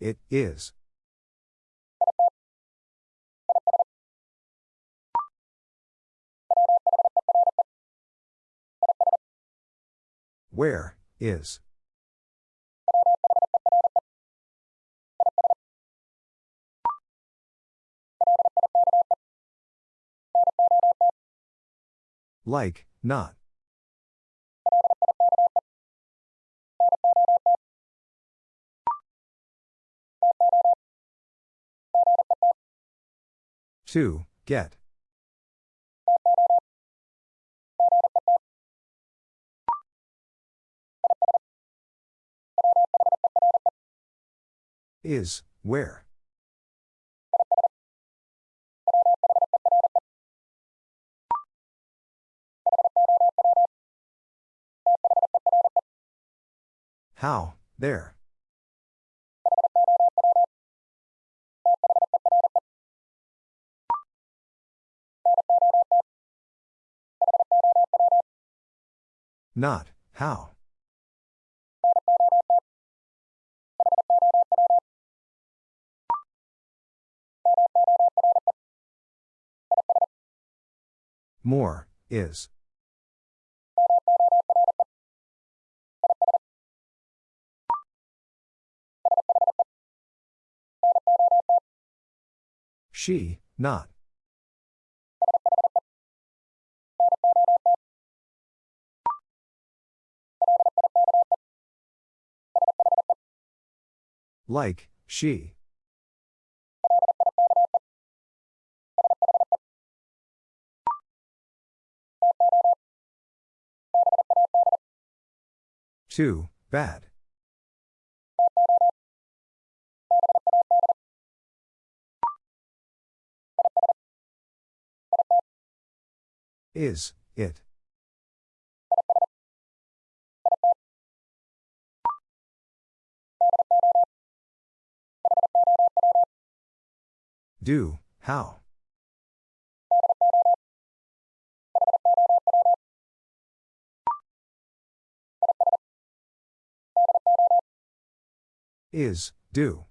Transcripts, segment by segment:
It is. Where is? Like, not. To, get. Is, where? How, there. Not, how. More, is. She, not. Like, she. Too, bad. Is, it. Do, how? Is, do.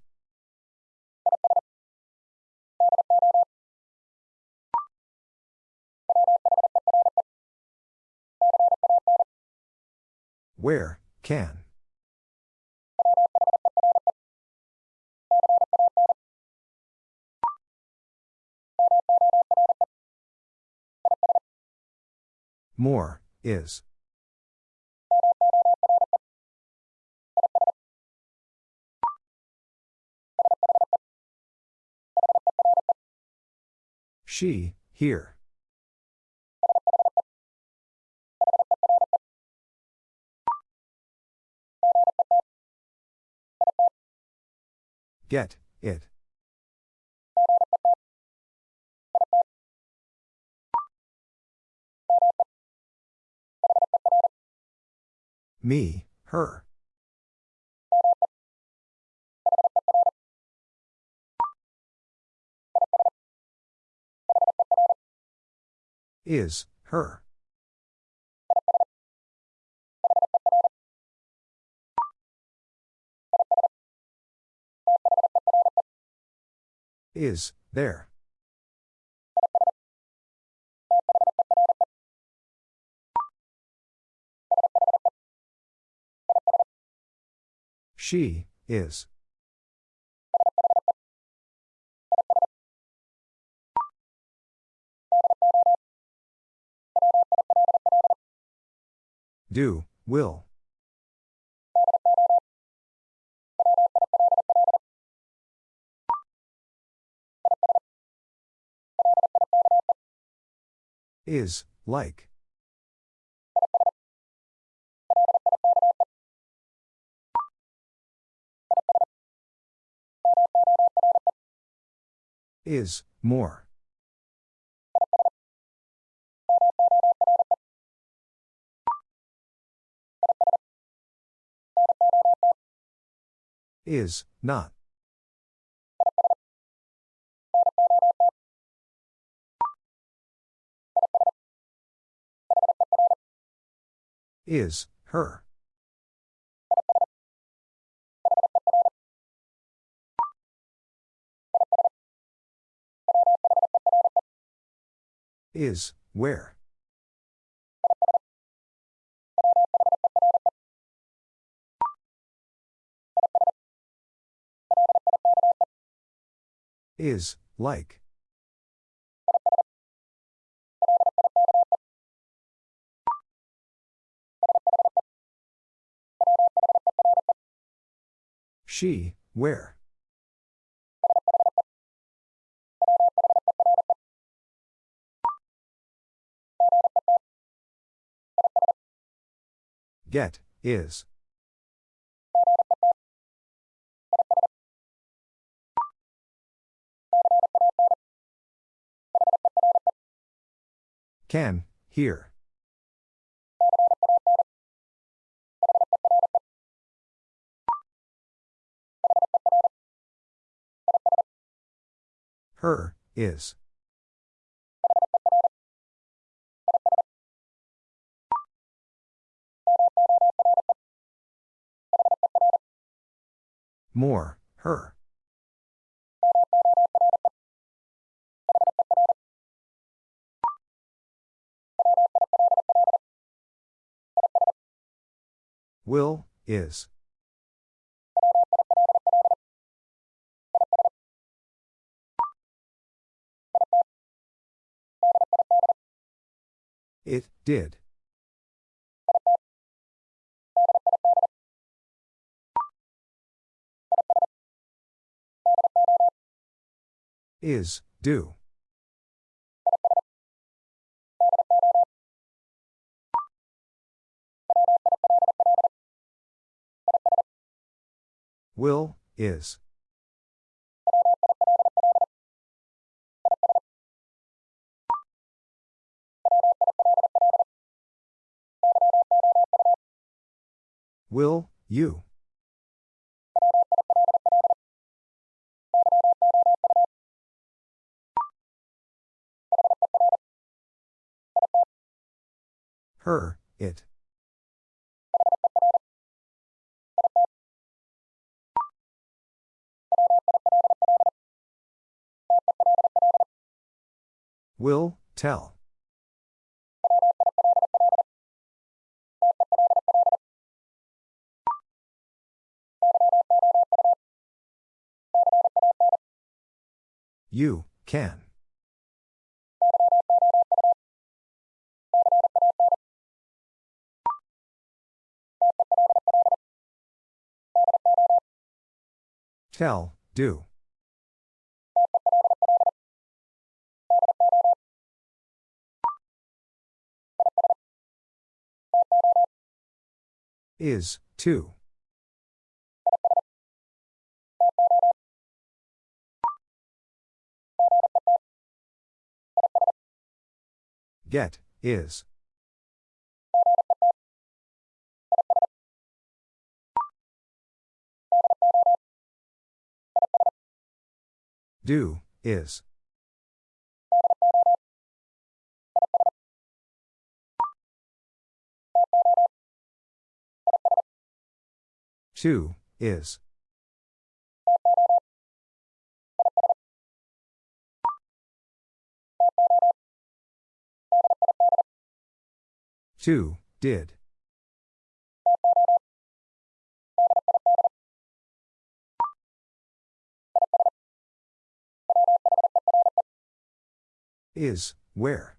Where, can. More, is. She, here. Get, it. Me, her. Is, her. Is, there. She, is. Do, will. Is, like. Is, more. Is, not. Is, her. Is, where. Is, like. She, where. Get, is. Can, here. Her, is. More, her. Will, is. It, did. Is, do. Will, is. Will, you. Her, it. Will, tell. You, can. Tell, do. Is, too. Get, is. Do, is. Two, is. Two, did. Is, where.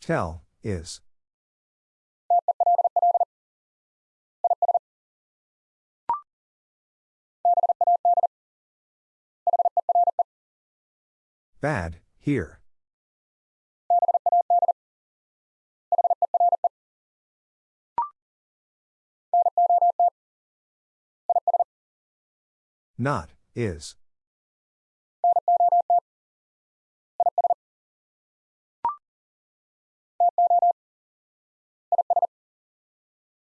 Tell, is. Bad, here. Not, is.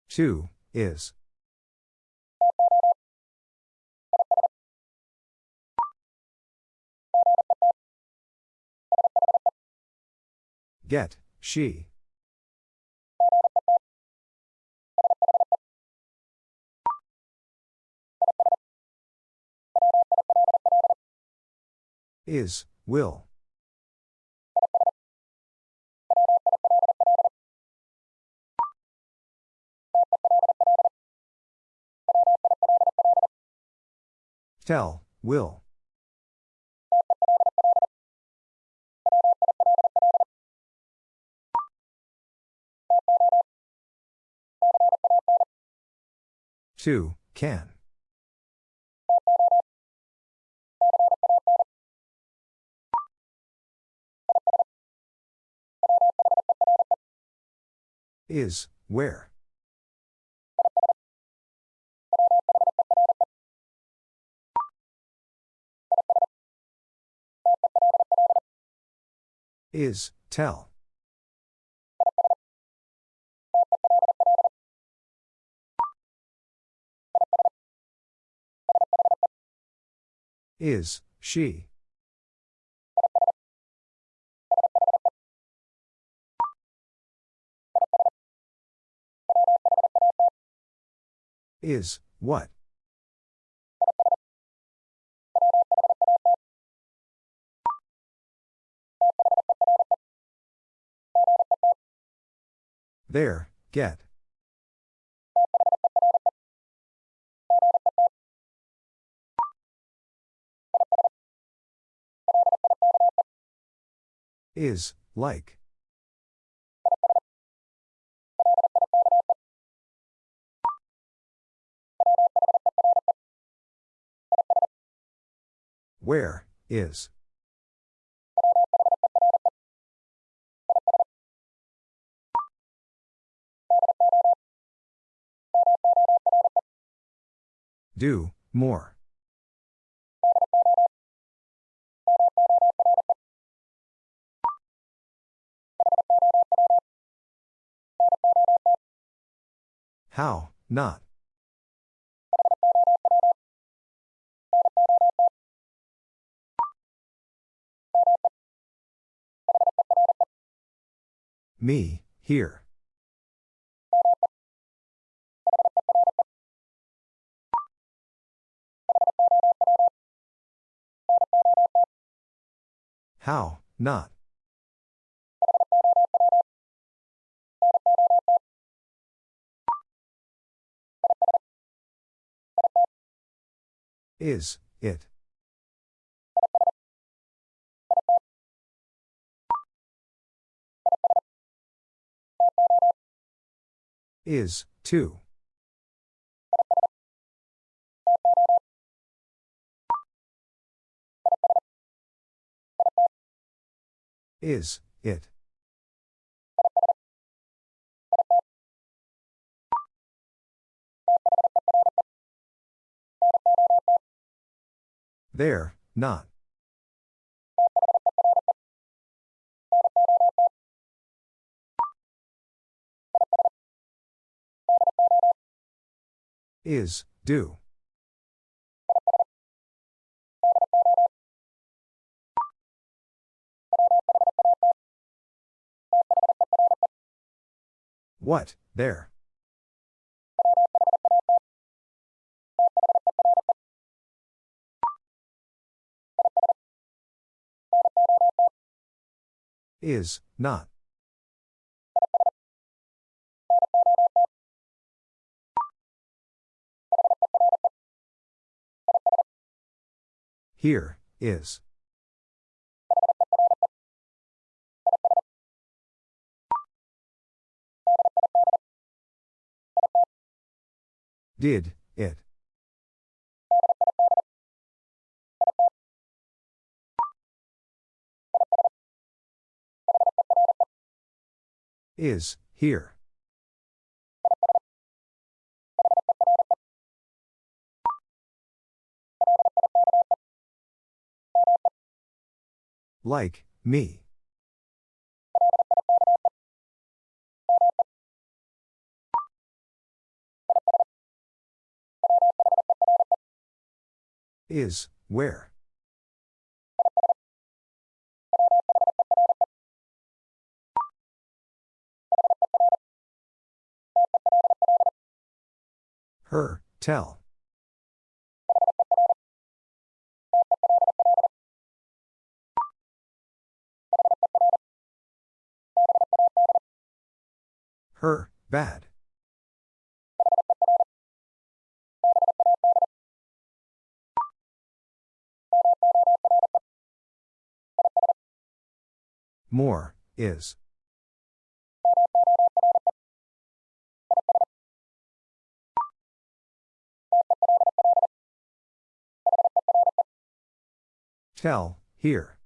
Two, is. Get, she. Is, will. Tell, will. Two, can. Is, where. Is, tell. Is, she. Is, what? There, get. Is, like. Where, is. Do, more. How, not. Me, here. How, not. Is, it. Is, too. Is, it. There, not. Is, do. What, there? Is, not. Here, is. Did, it. Is, here. Like, me. Is, where? Her, tell. Her, bad. More, is. Tell, here.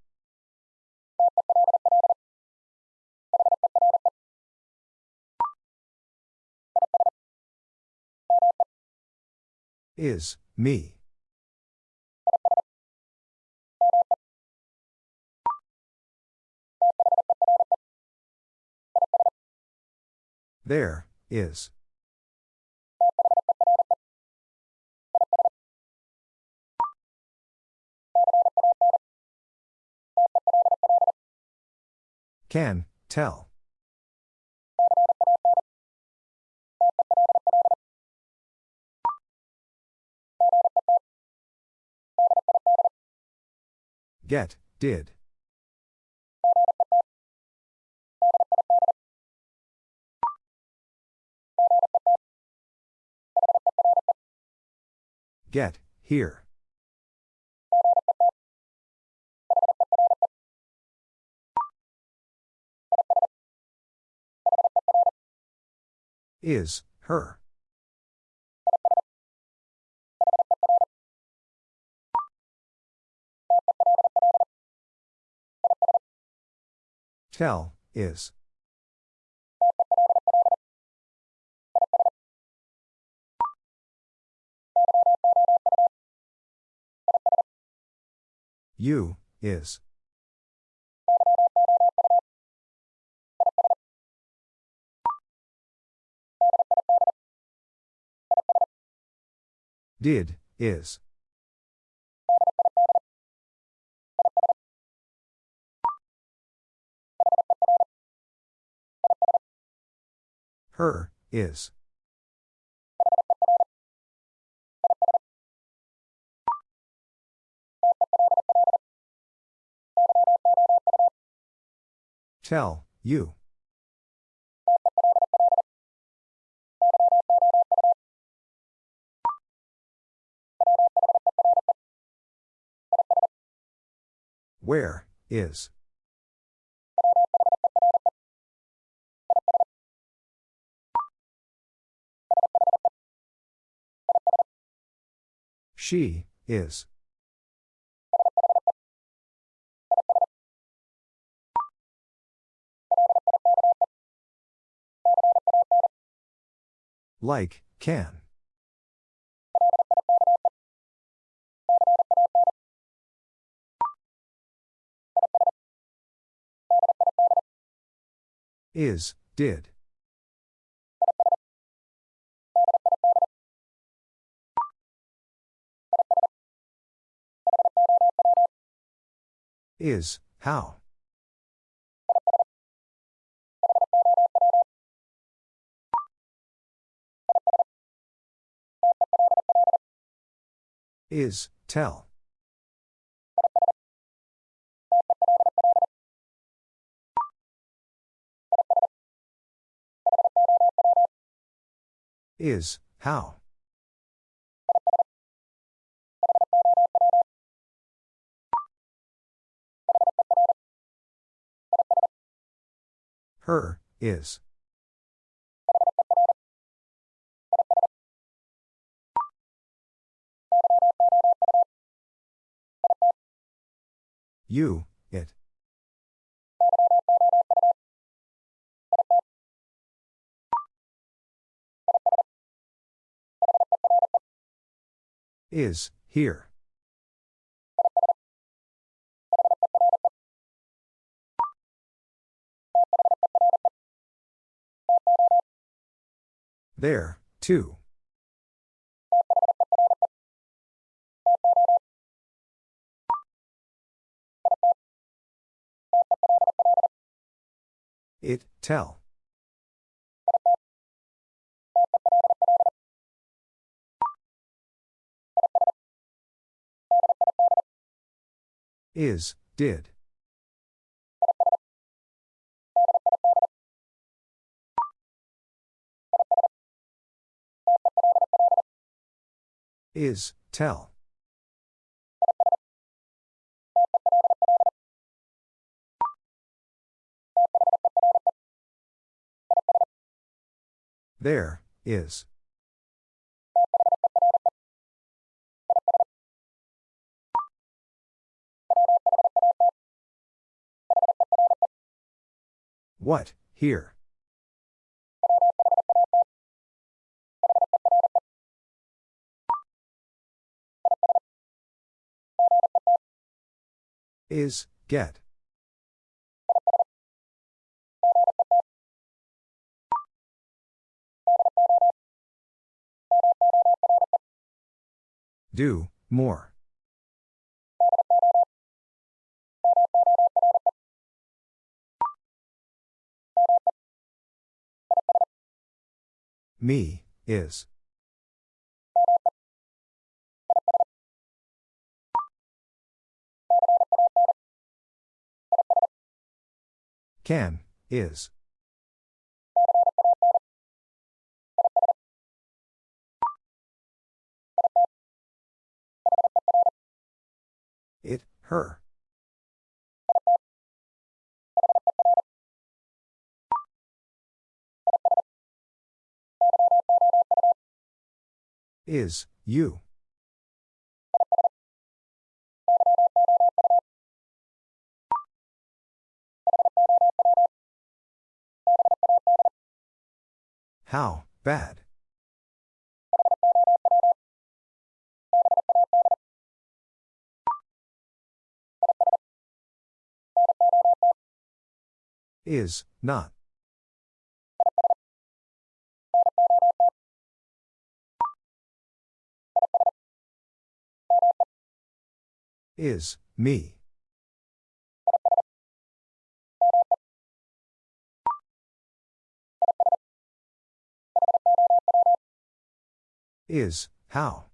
Is, me. There, is. Can, tell. Get, did. Get, here. Is, her. Tell, is. You, is. Did, is. Her, is. Tell, you. Where, is. She, is. Like, can. Is, did. Is, how. Is, tell. Is, how. Her, is. You, it. Is, here. There, too. It, tell. Is, did. Is, tell. There, is. What, here? Is, get. Do, more. Me, is. Can, is. It, her. Is, you. How, bad. Is, not. Is, me. Is, how.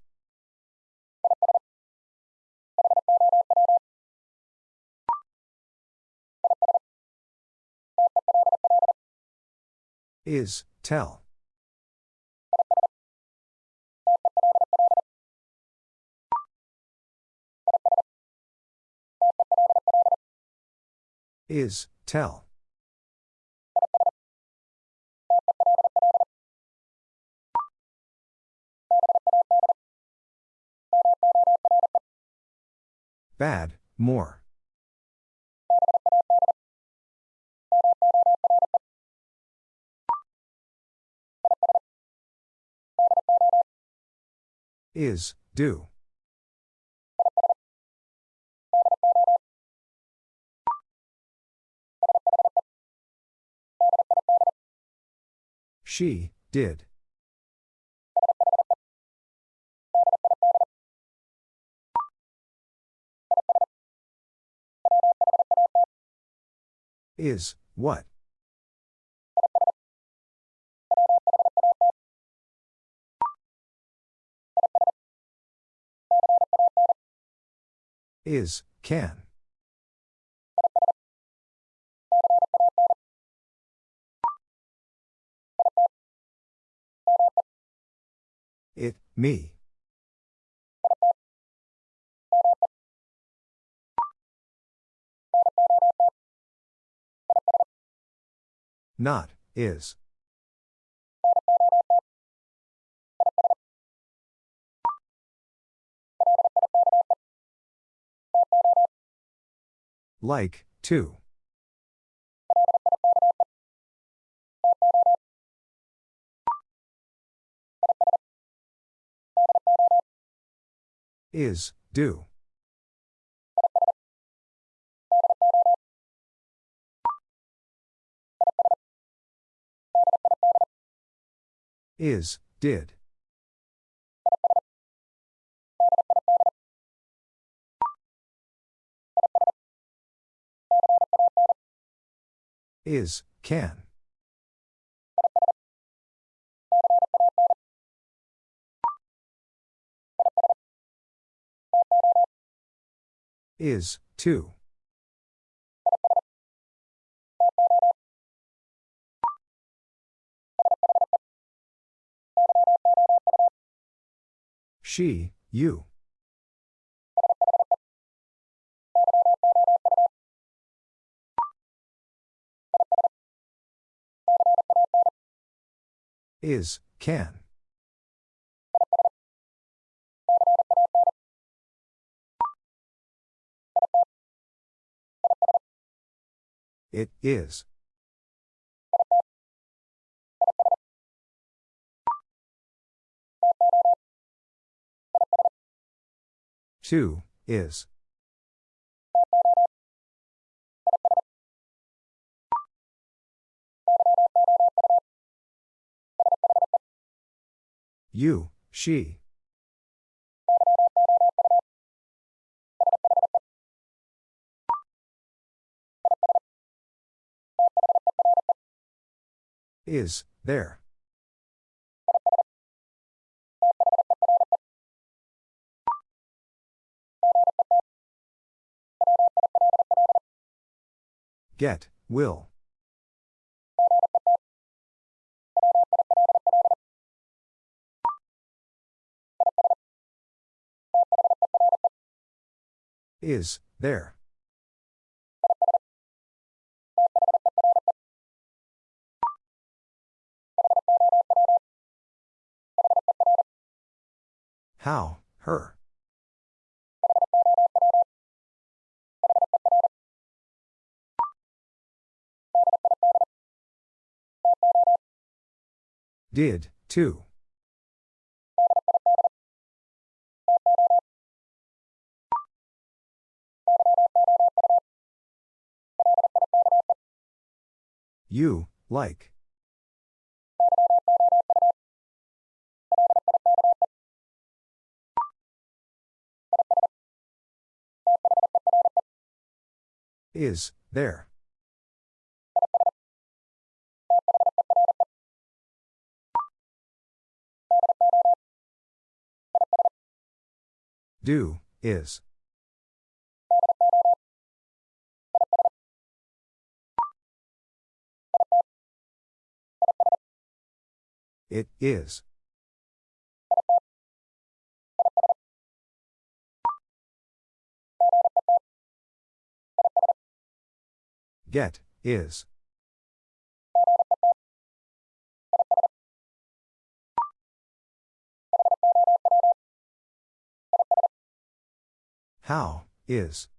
Is, tell. Is, tell. Bad, more. Is, do. She, did. Is, what? Is, can. It, me. Not, is. Like, too. Is, do. Is, did. Is, can. Is, too. She, you. Is, can. It is. Two, is. You, she. Is, there. Get, will. Is, there. How, her. Did, too. You, like. Is, there. Do, is. It is. Get, is. How, is.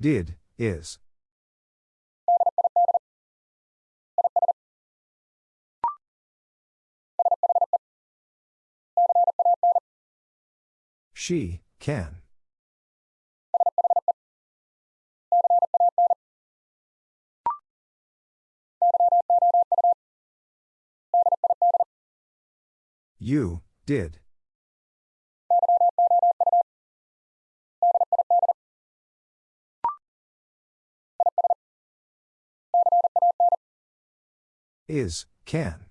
Did, is. She, can. You, did. Is, can.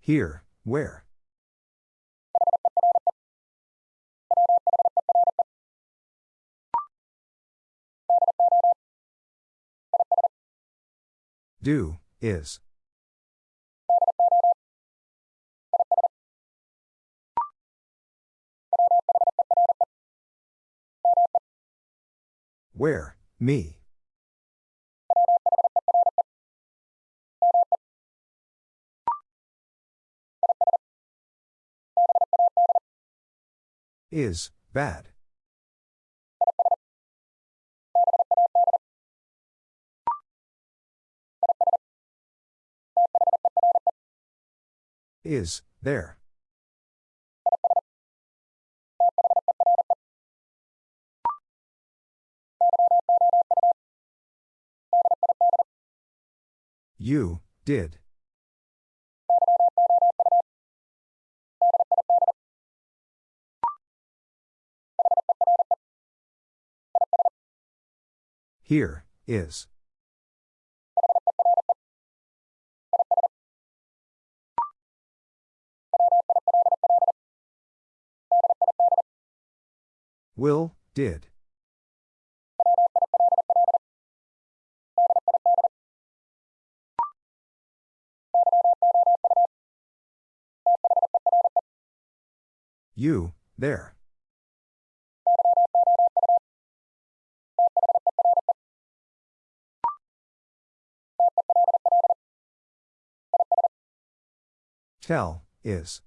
Here, where? Do, is. Where, me. Is, bad. Is, there. You, did. Here, is. Will, did. You, there. Tell, is.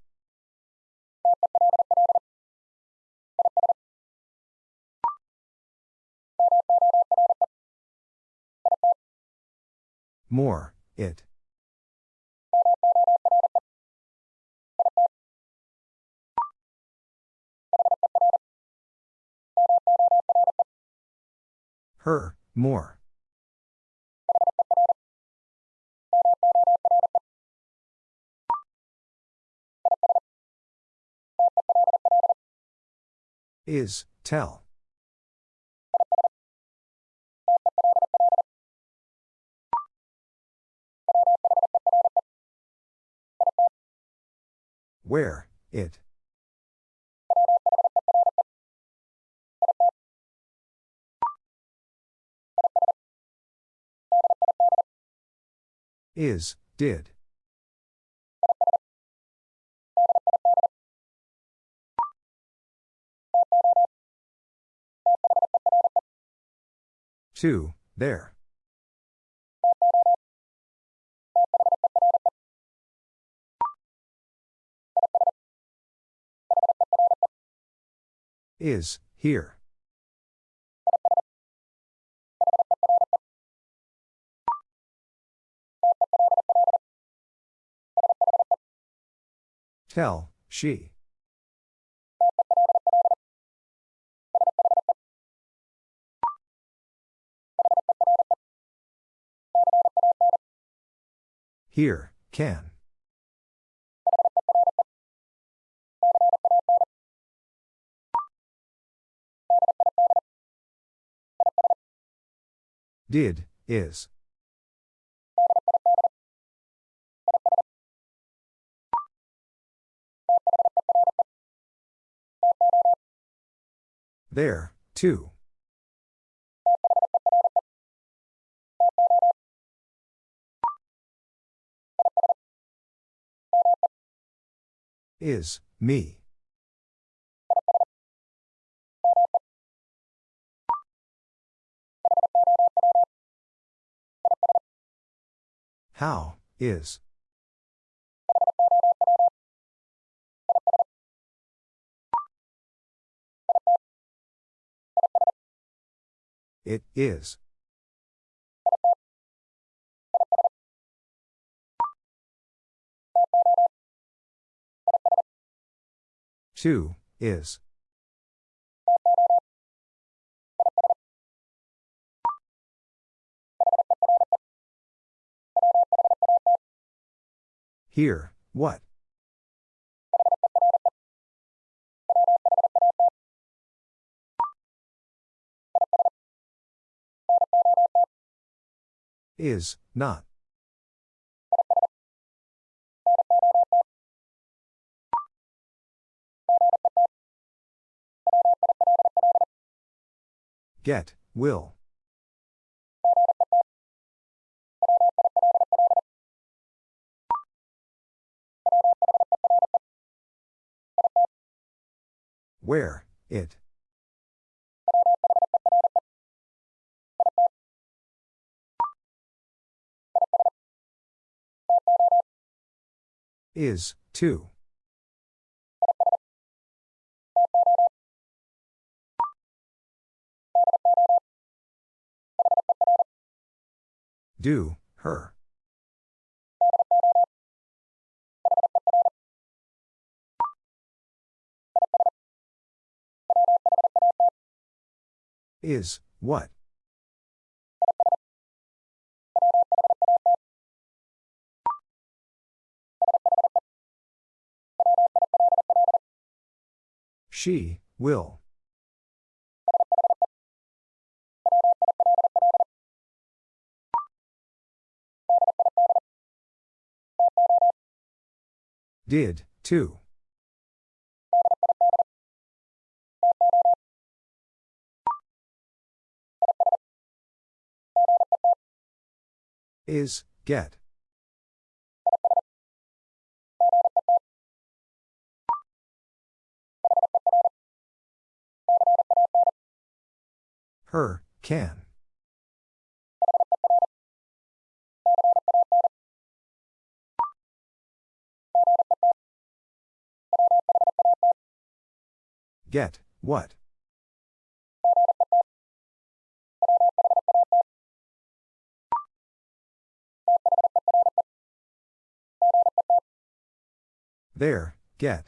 More, it. Her, more. Is, tell. Where, it. Is, did. Two, there. Is, here. Tell, she. Here, can. Did, is. There, too. Is, me. How, is. It is. Two, is. Here, what? Is, not. Get, will. Where, it. Is, too. Do, her. Is, what? She, will. Did, too. Is, get. Her, can. Get, what? There, get.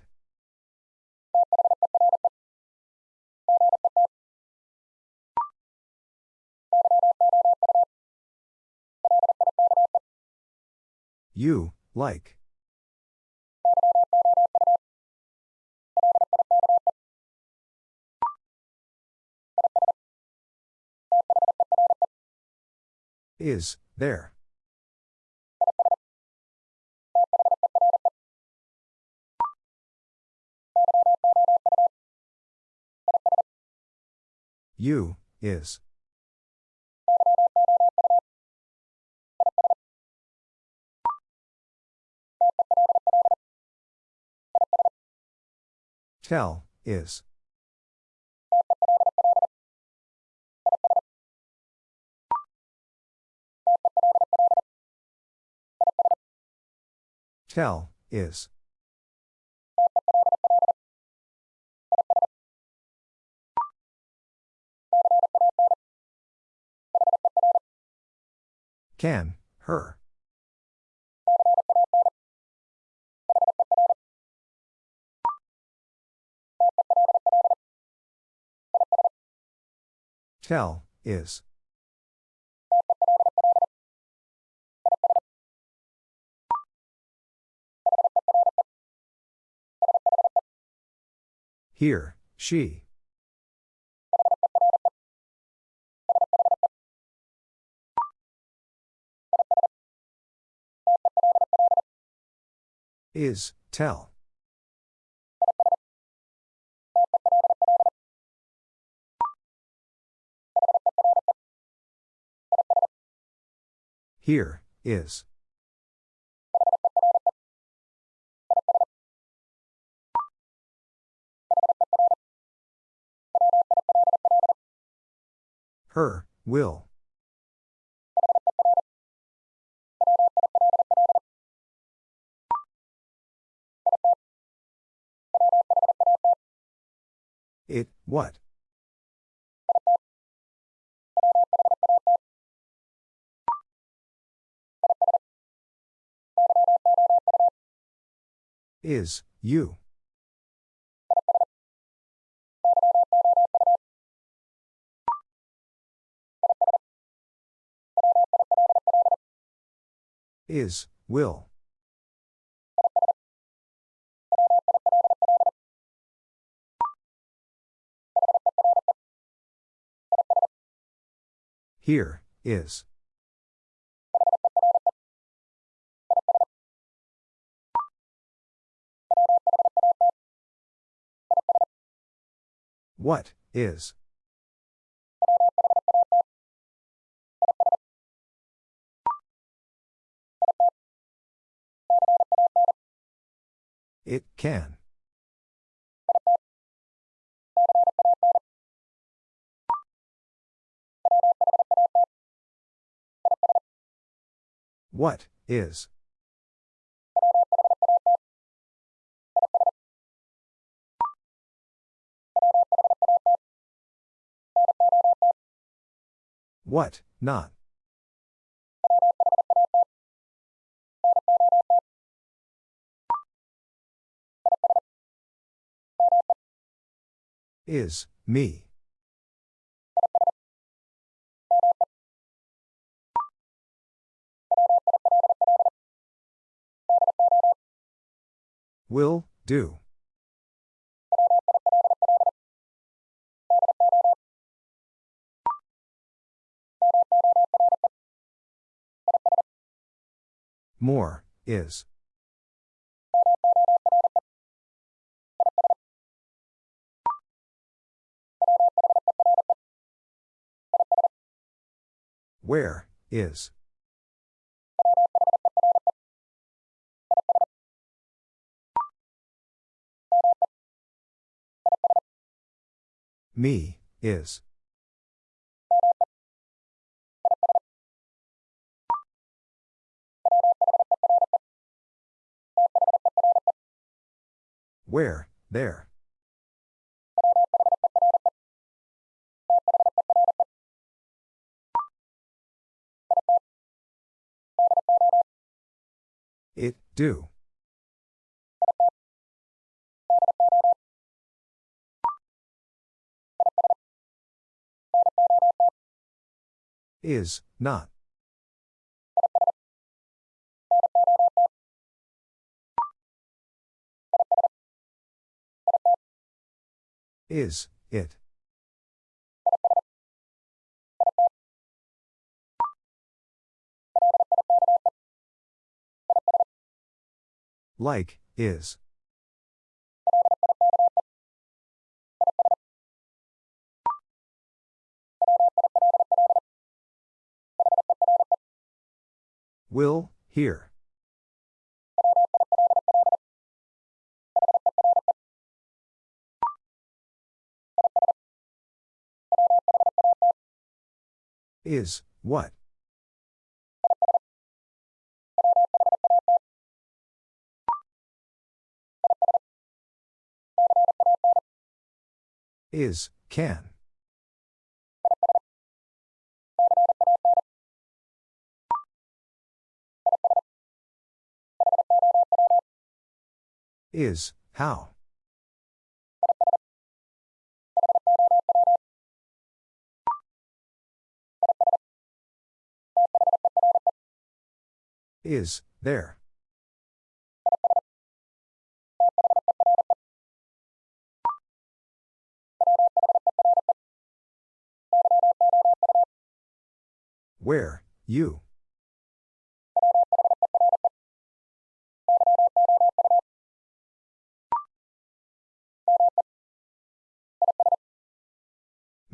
You, like. Is, there. You, is. Tell, is. Tell, is. Can, her. Tell, is. Here, she. Is, tell. Here, is. Her, will. It, what? Is, you. Is, will. Here, is. What, is. It can. What, is. What, not. Is, me. Will, do. More, is. Where, is. Me, is. Where, there. It, do. Is, not. Is, it. Like, is. Will, here. Is, what? Is, can. Is, how. Is, there. Where, you.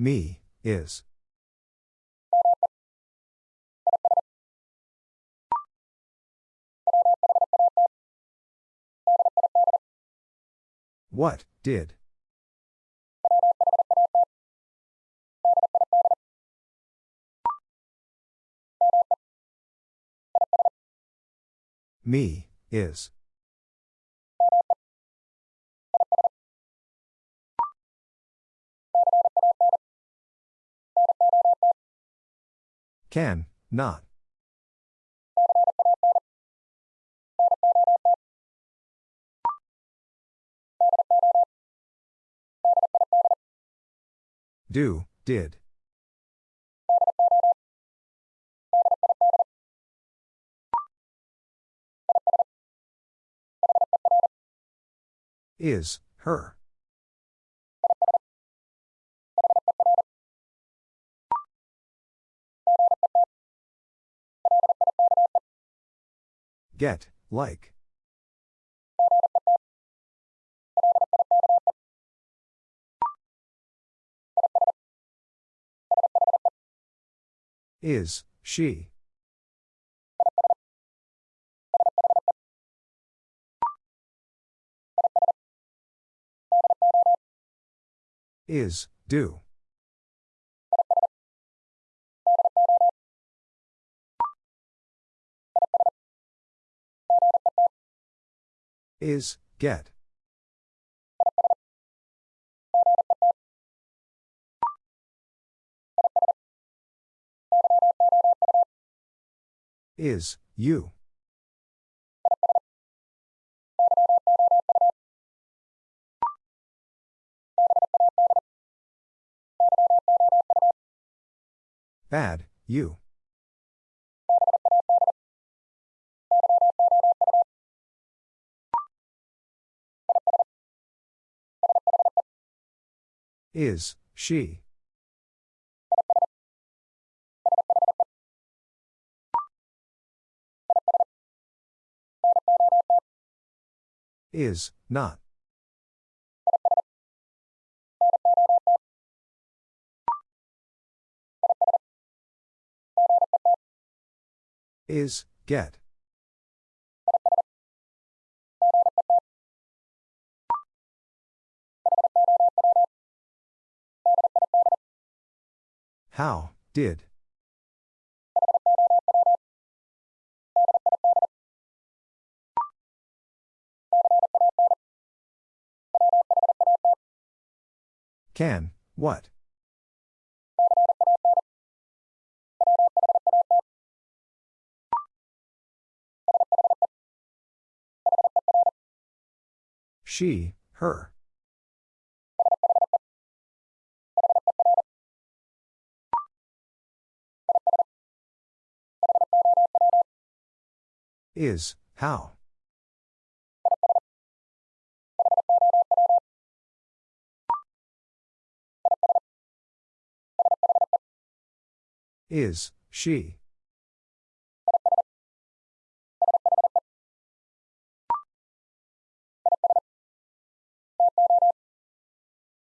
Me, is. What, did? Me, is. Can, not. Do, did. Is, her. Get, like. Is, she. Is, do. Is, get. Is, you. Bad, you. Is, she. Is, not. Is, get. How, did. Can, what? She, her. Is, how. Is, she.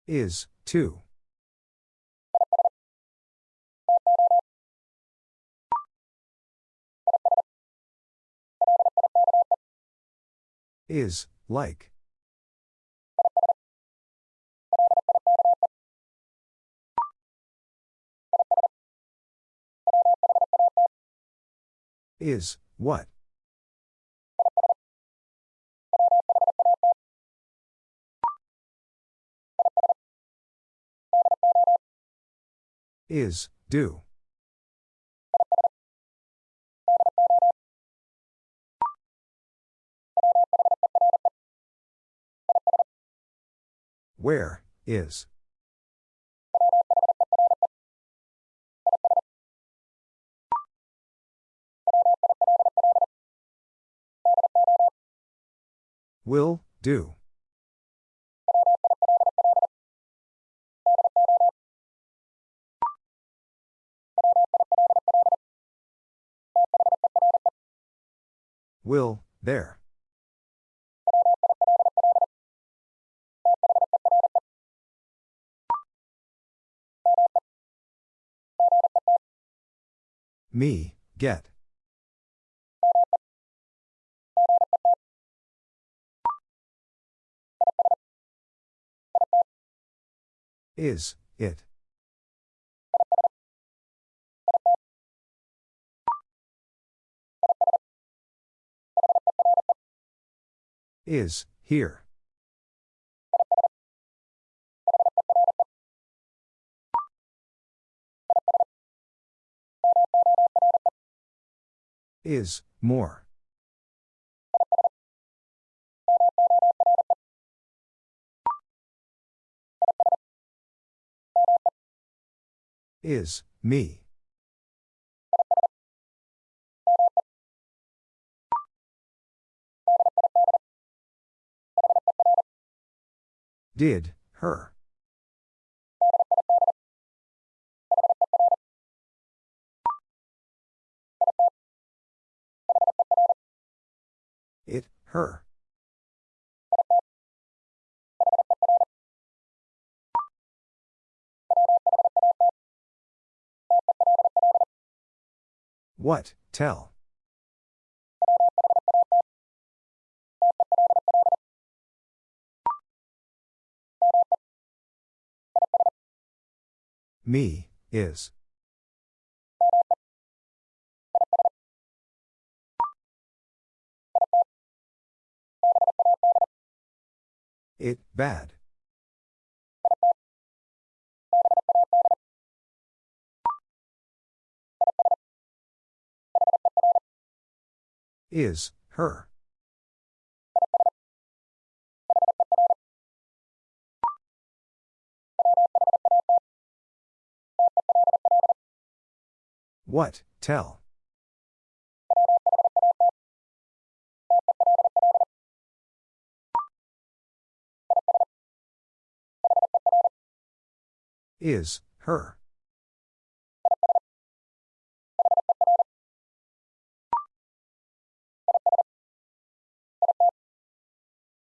Is, too. Is, like. Is, what? Is, do. Where, is. Will, do. Will, there. Me, get. Is, it. Is, here. Is, more. Is, me. Did, her. Her. What, tell. Me, is. It, bad. Is, her. What, tell. Is, her.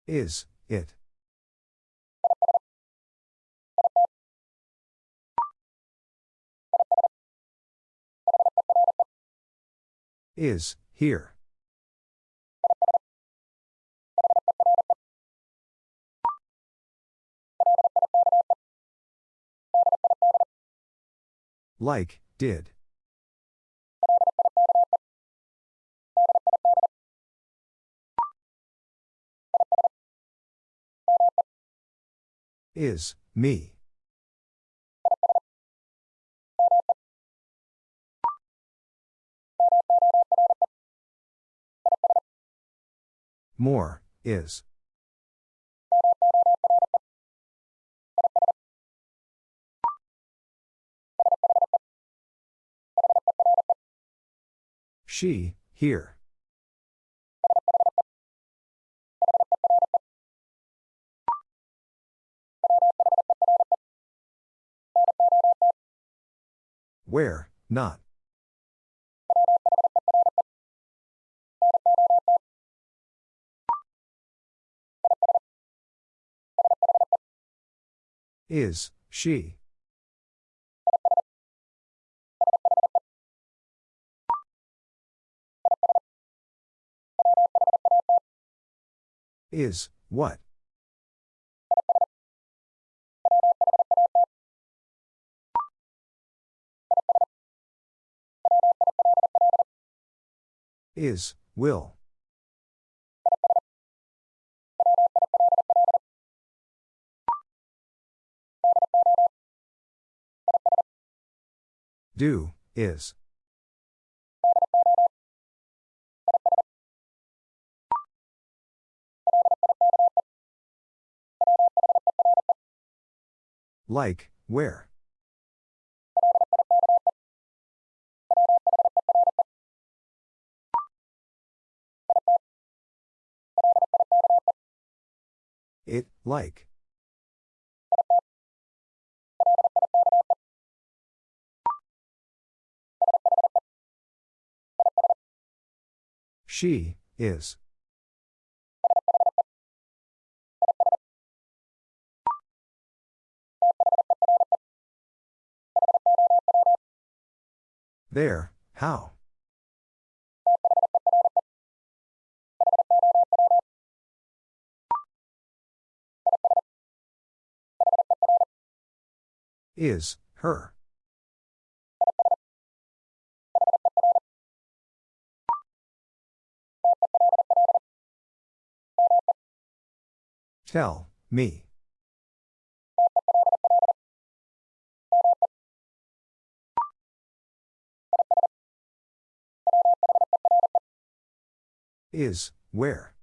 Is, it. Is, here. Like, did. Is, me. More, is. She, here. Where, not. Is, she. Is, what? Is, will. Do, is. Like, where? It, like. She, is. There, how? Is, her. Tell, me. Is, where?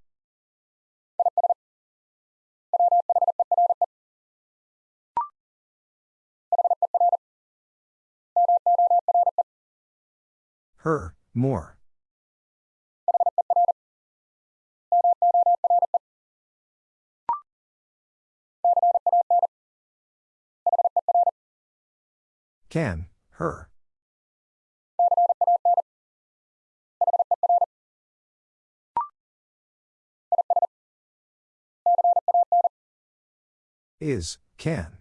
Her, more. Can, her. Is, can.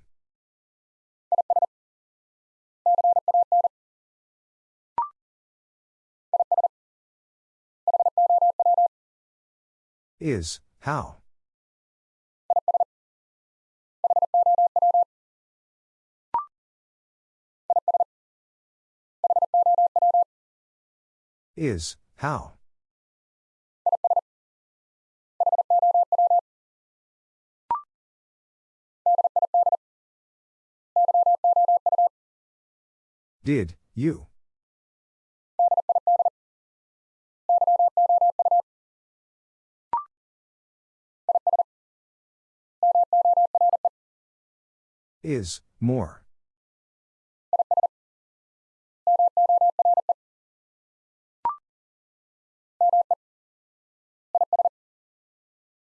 Is, how? Is, how? Did, you? Is, more.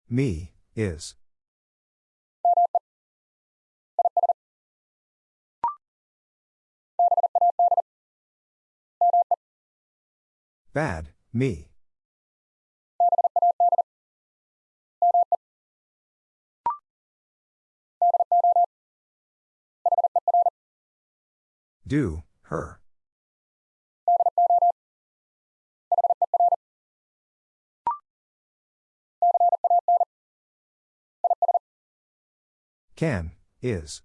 Me, is. Bad, me. Do, her. Can, is.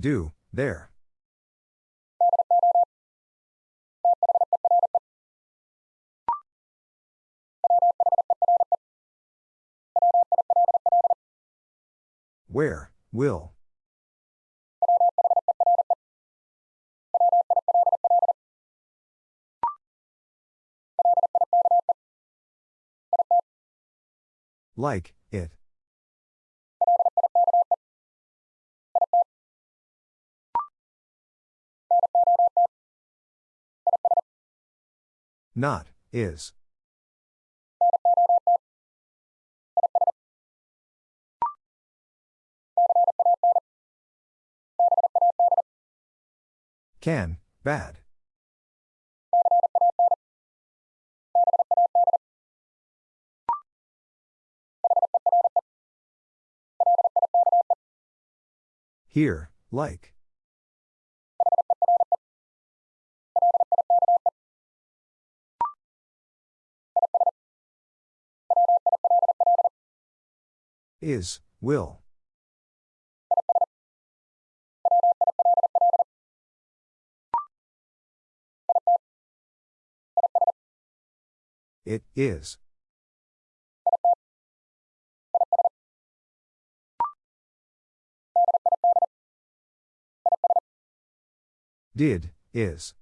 Do, there. Where, will. Like, it. Not, is. Can, bad. Here, like. Is, will. It is. Did, is.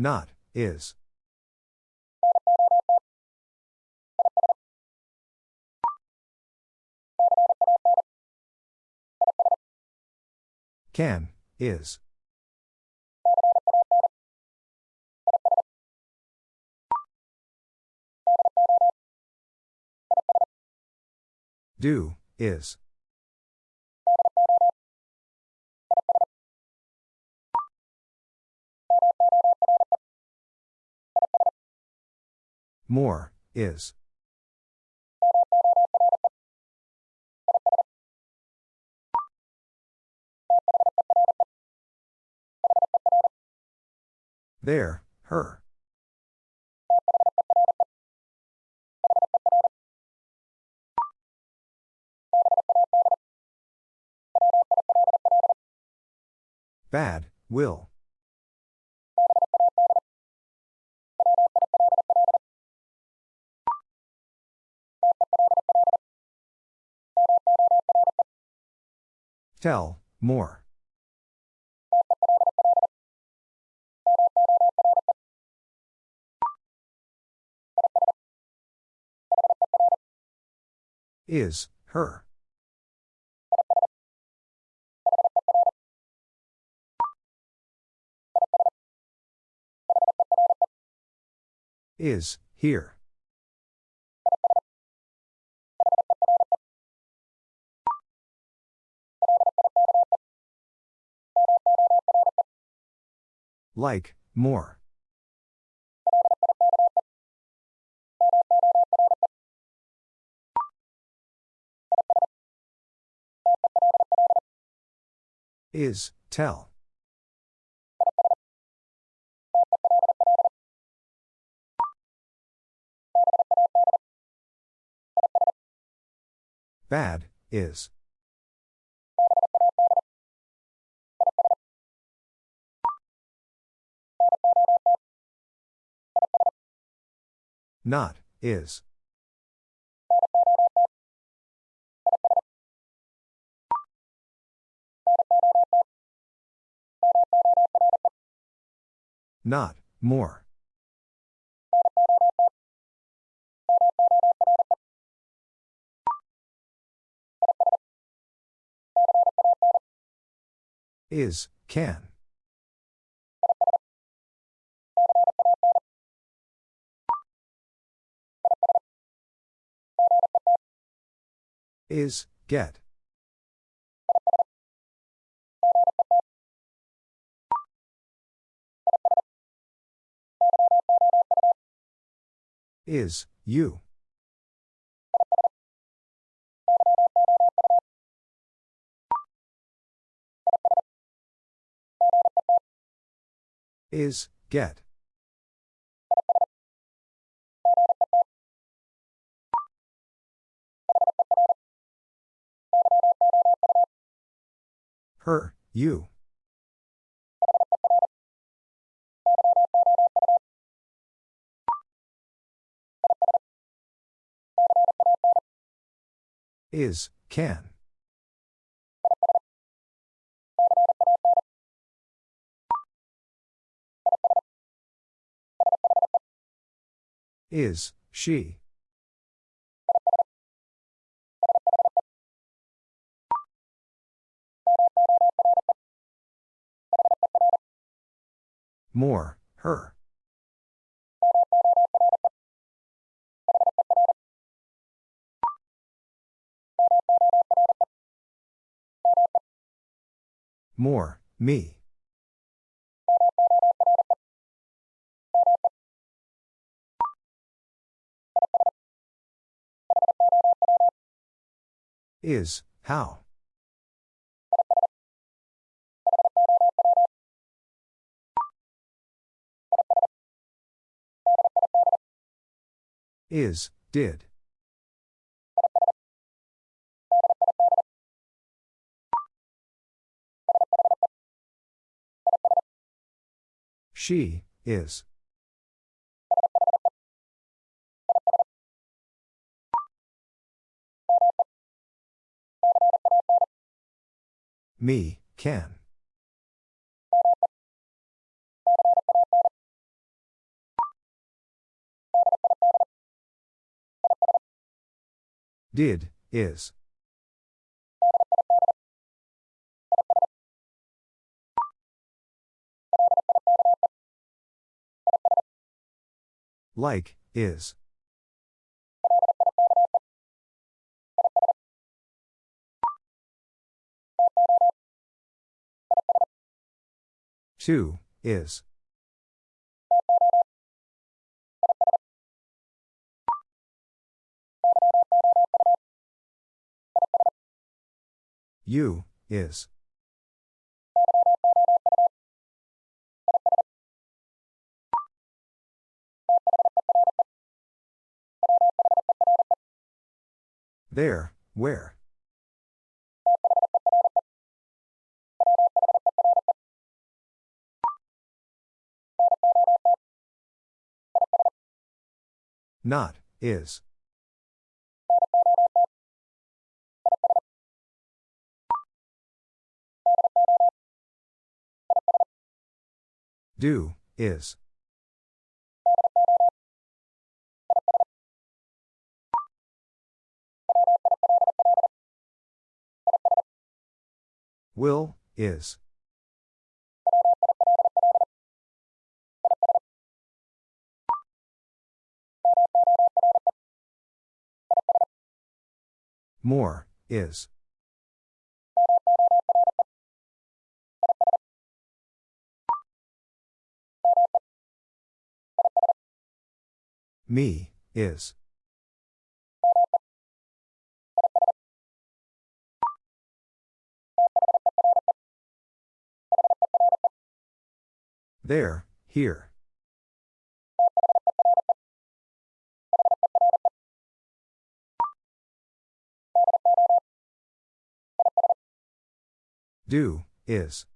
Not, is. Can, is. Do, is. More, is. There, her. Bad, will. Tell, more. Is, her. Is, here. Like, more. Is, tell. Bad, is. Not, is. Not, more. Is, can. Is, get. Is, you. Is, get. Her, you. Is, can. Is, she. More, her. More, me. Is, how. Is, did. She, is. Me, can. Did, is. Like, is. Two, is. You, is. There, where? Not, is. Do, is. Will, is. More, is. Me, is. There, here. Do, is.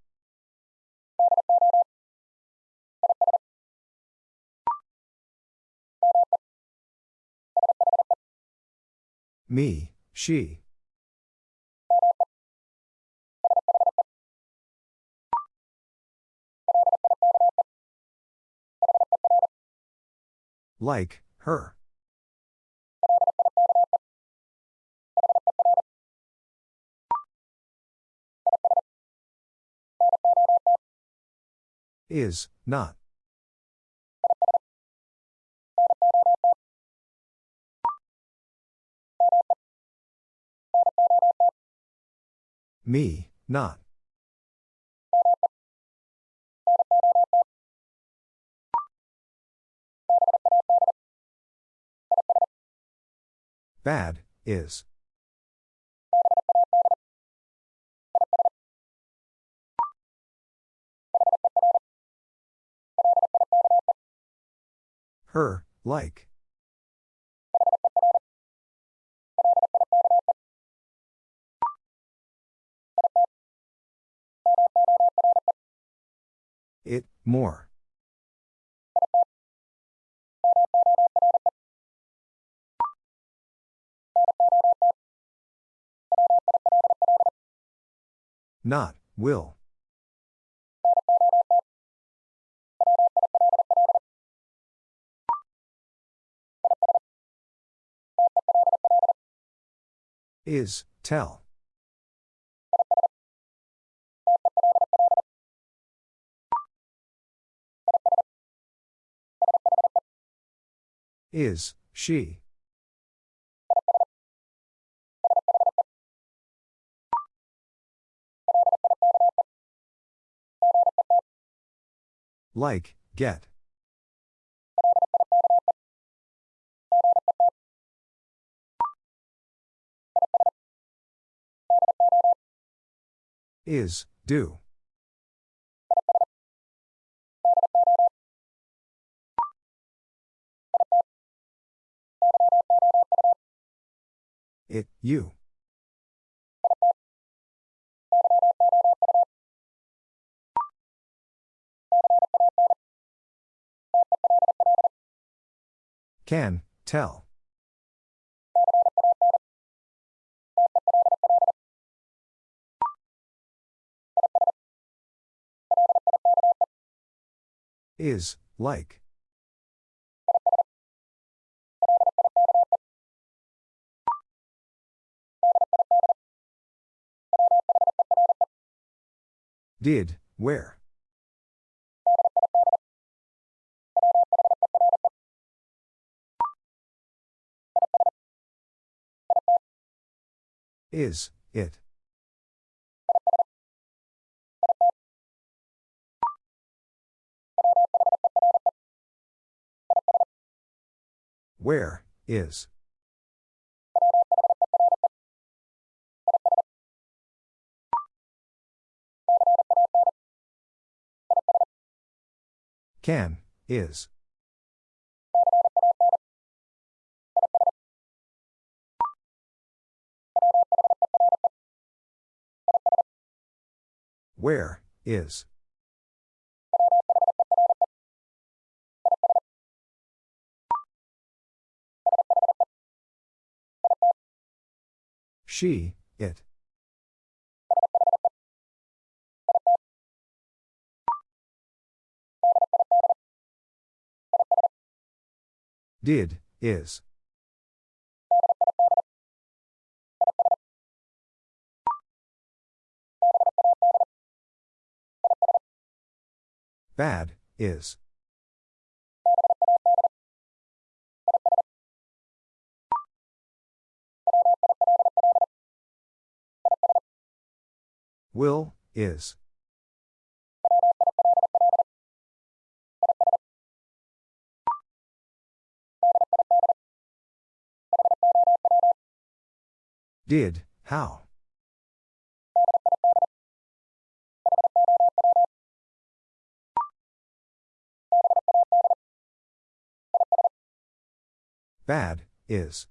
Me, she. Like, her. Is, not. Me, not. Bad, is. Her, like. It, more. Not, will. Is, tell. Is, she. Like, get. Is, do. It, you. Can, tell. Is, like. Did, where? Is, it. Where, is. Can, is. Where, is. She, it. Did, is. Bad, is. Will, is. Did, how? Bad, is.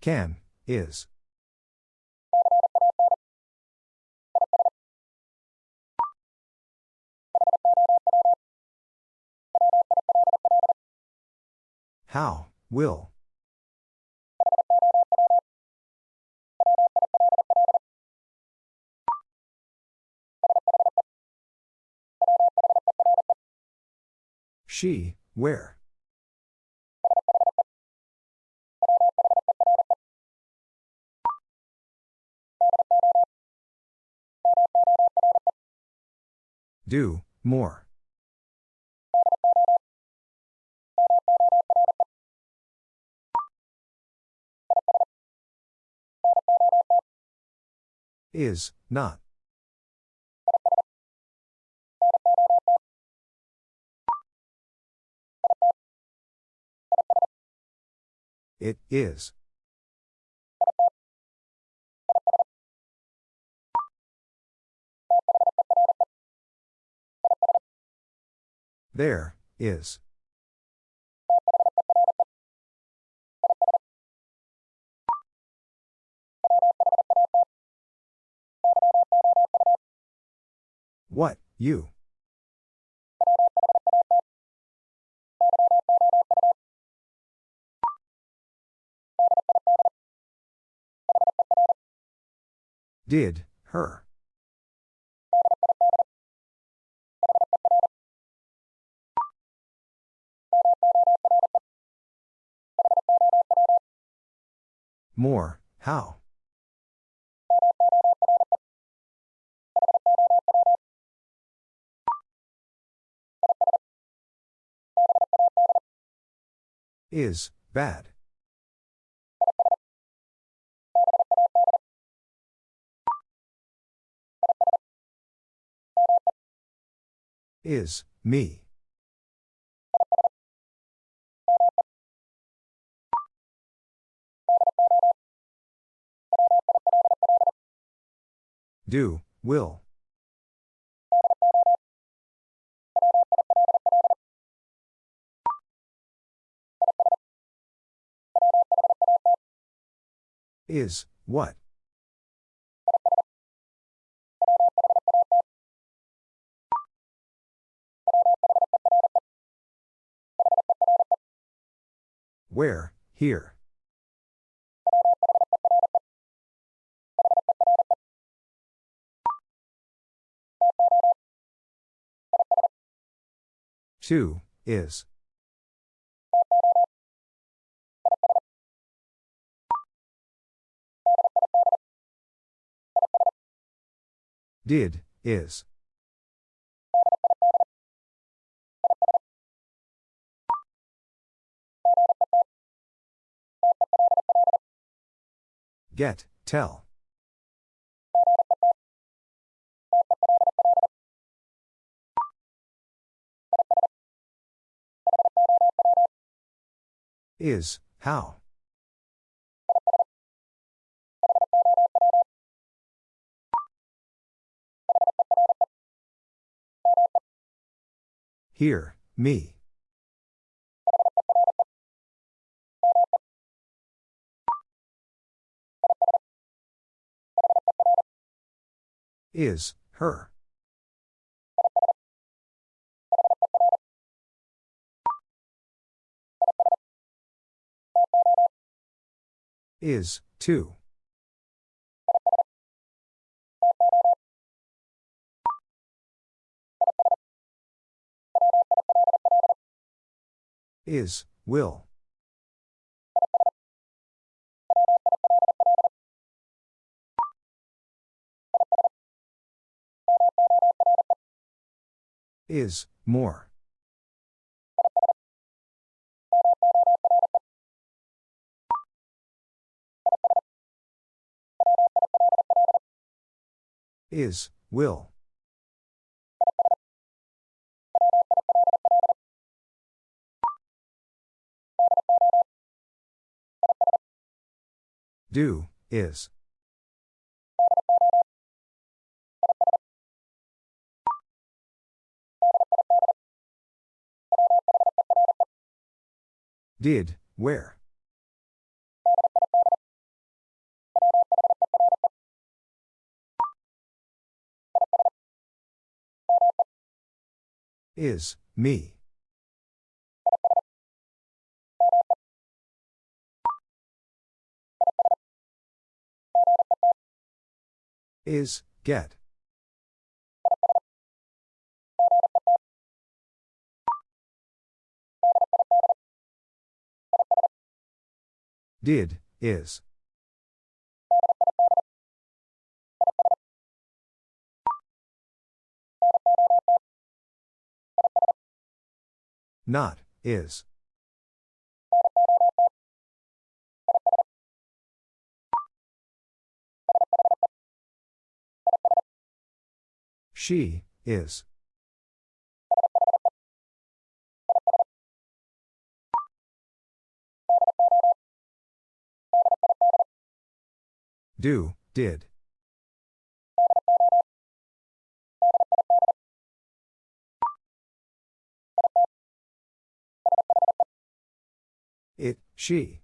Can, is. How, will. She, where? Do, more. Is, not. It, is. There, is. What, you? Did, her. More, how? Is, bad. Is, me. Do, will. Is, what? Where, here. Two, is. Did, is. Get, tell. Is, how? Here, me. Is, her. Is, too. Is, will. Is, more. Is, will. Do, is. Did, where? Is, me. Is, get. Did, is. Not, is. She, is. Do, did. It, she.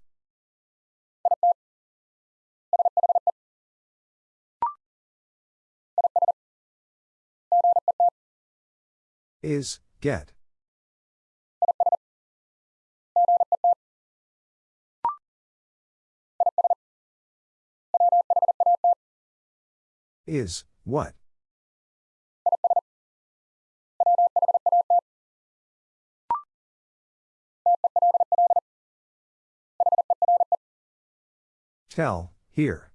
Is, get. Is, what? Tell, here.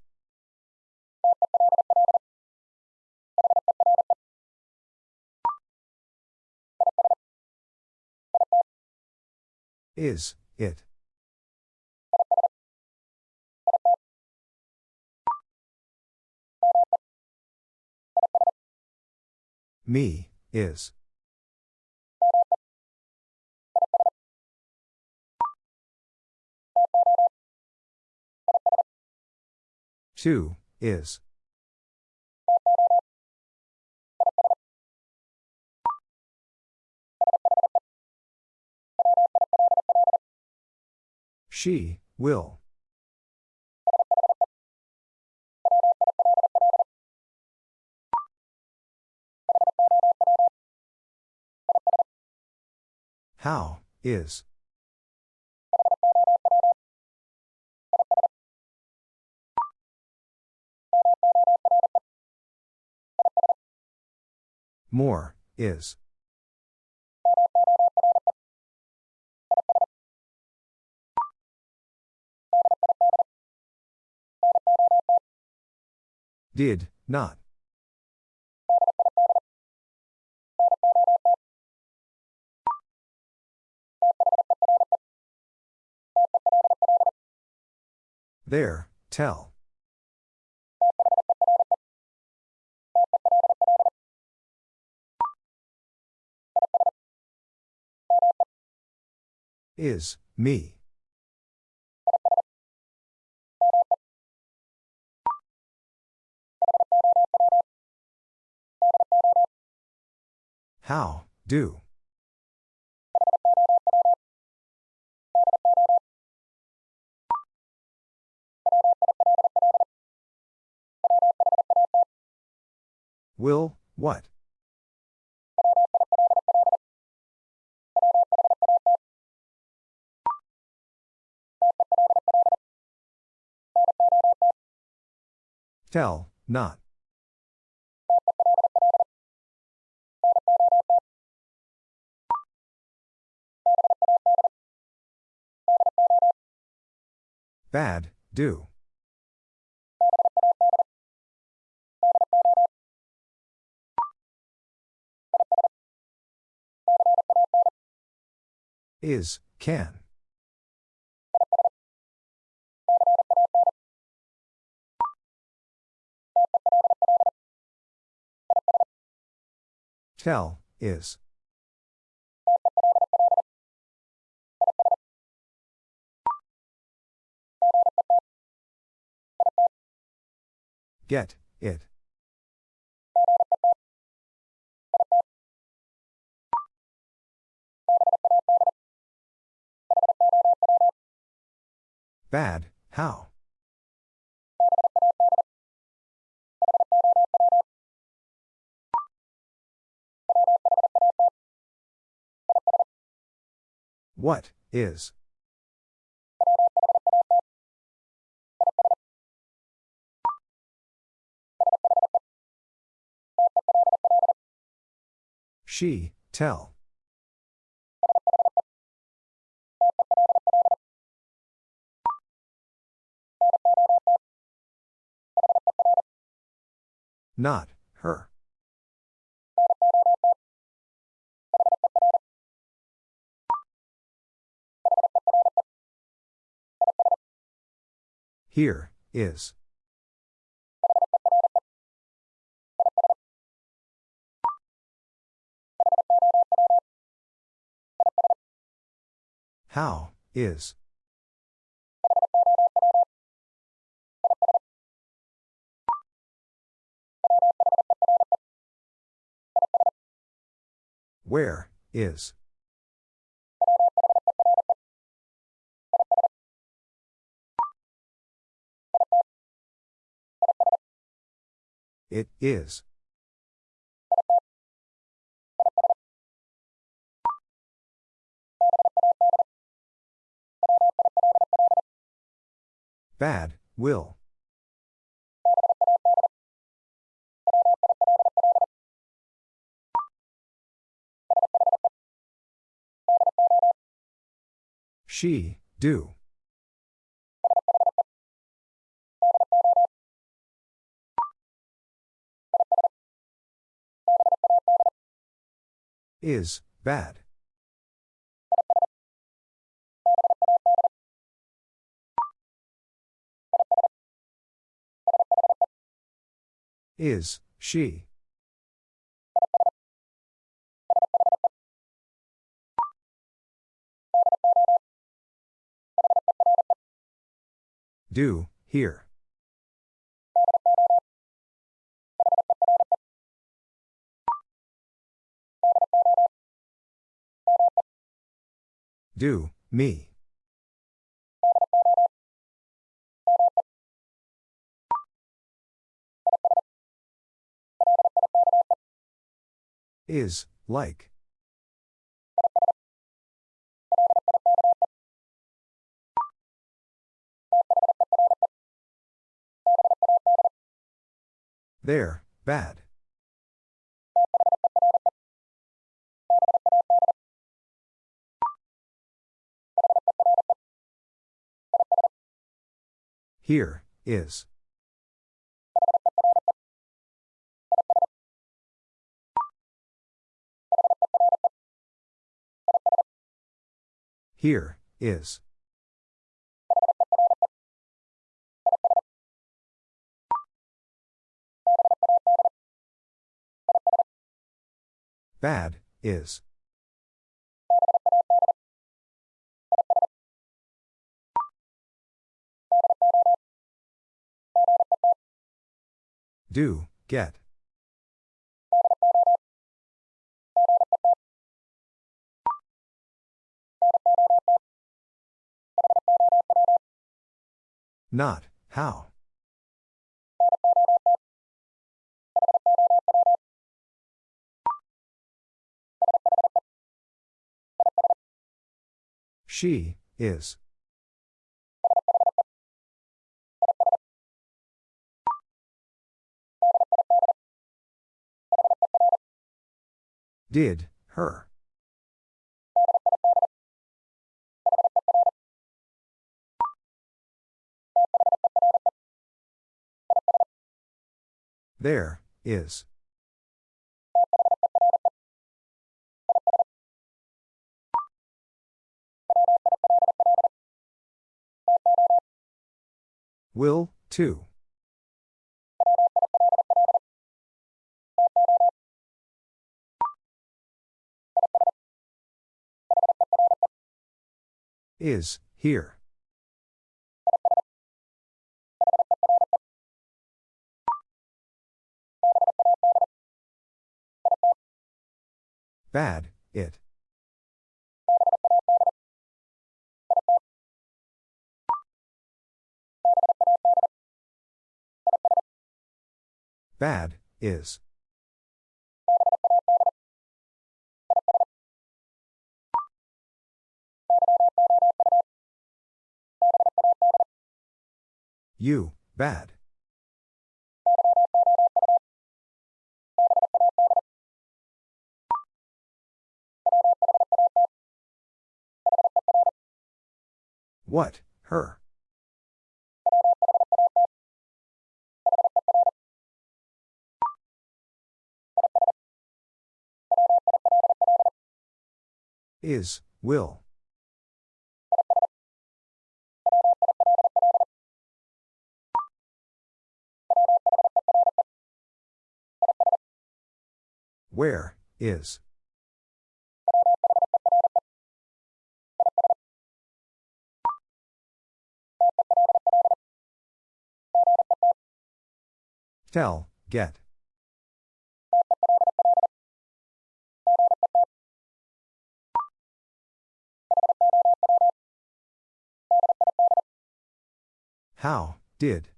Is, it. Me, is. Two, is. She, will. How, is. More, is. Did, not. There, tell. Is, me. How, do. Will, what? Tell, not. Bad, do. Is, can. Tell, is. Get, it. Bad, how? What, is? She, tell. Not, her. Here, is. How, is. Where, is. It is. Bad, will. She, do. Is, bad. Is, she. Do, here. Do, me. Is, like. There, bad. Here, is. Here, is. Bad, is. Do, get. Not, how. She, is. Did, her. There, is. Will, too. Is, here. Bad, it. Bad, is. You, bad. What, her? Is, will. Where, is. Tell, get. How, did.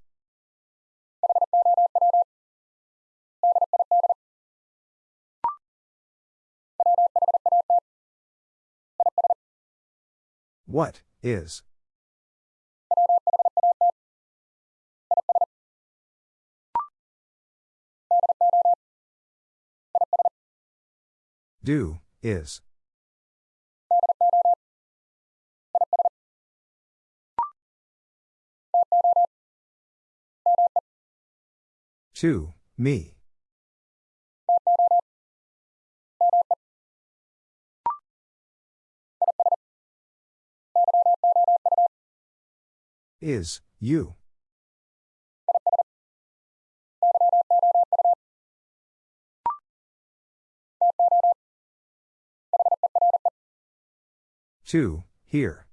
What, is. Do, is. To, me. Is, you. To, here.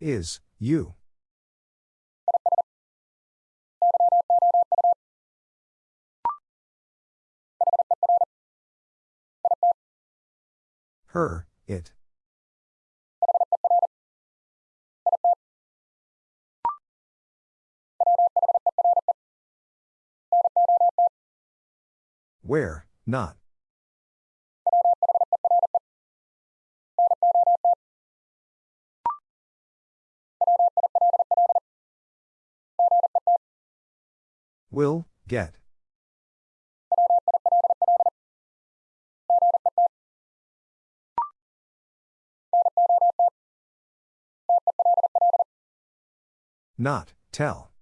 Is, you. Her, it. Where, not. Will, get. Not, tell.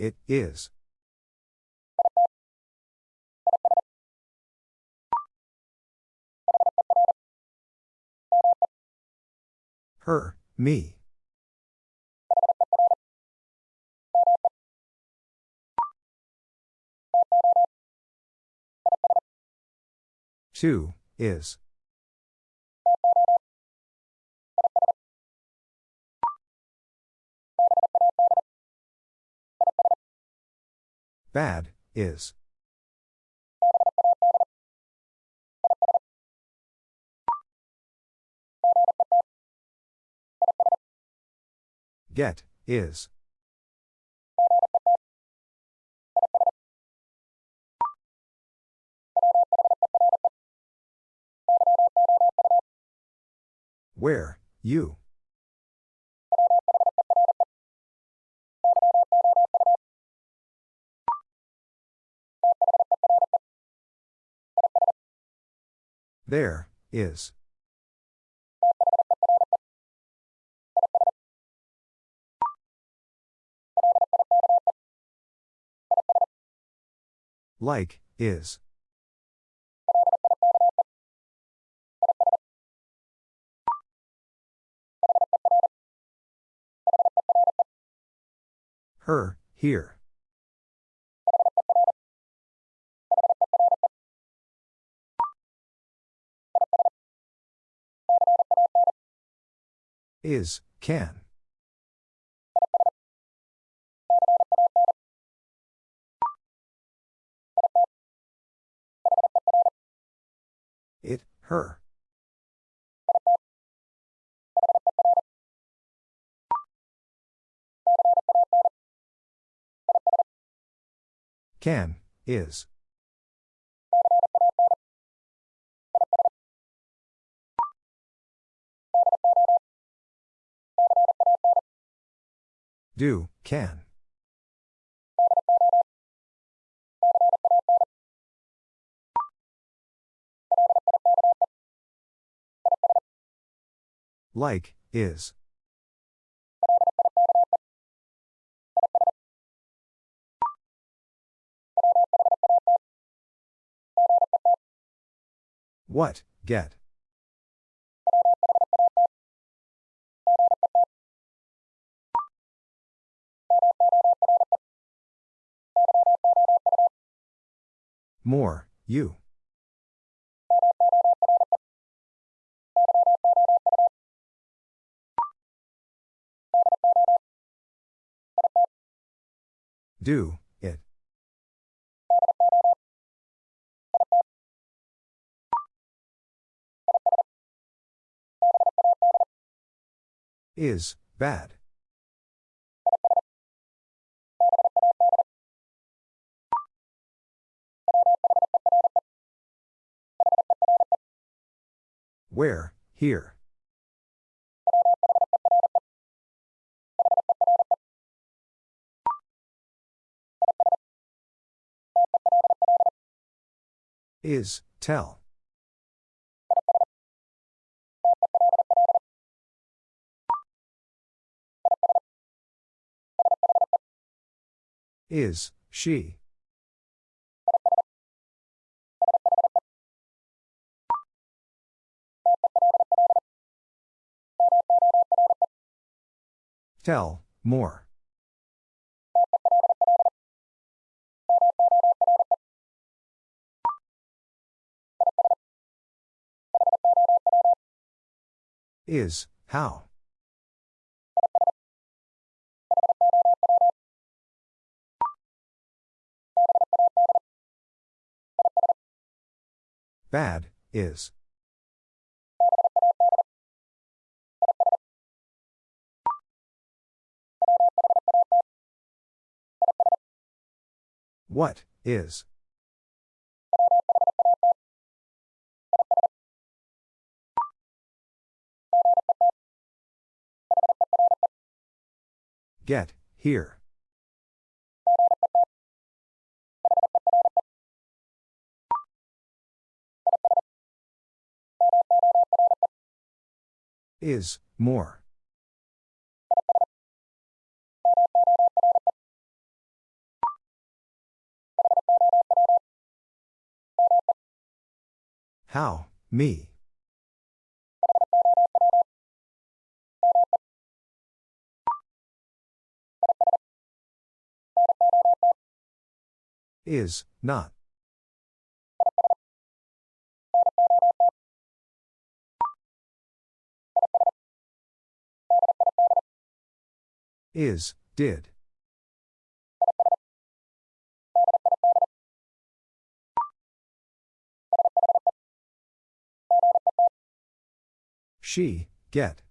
It is. Her, me. Two, is. Bad, is. Get, is. Where, you. There, is. Like, is. Her, here. Is, can. It, her. Can, is. Do, can. Like, is. What, get. More, you. Do, it. Is, bad. Where, here. Is, tell. Is, she. Tell, more. Is, how. Bad, is. What, is. Get, here. Is, more. How, me. Is, not. Is, did. She, get.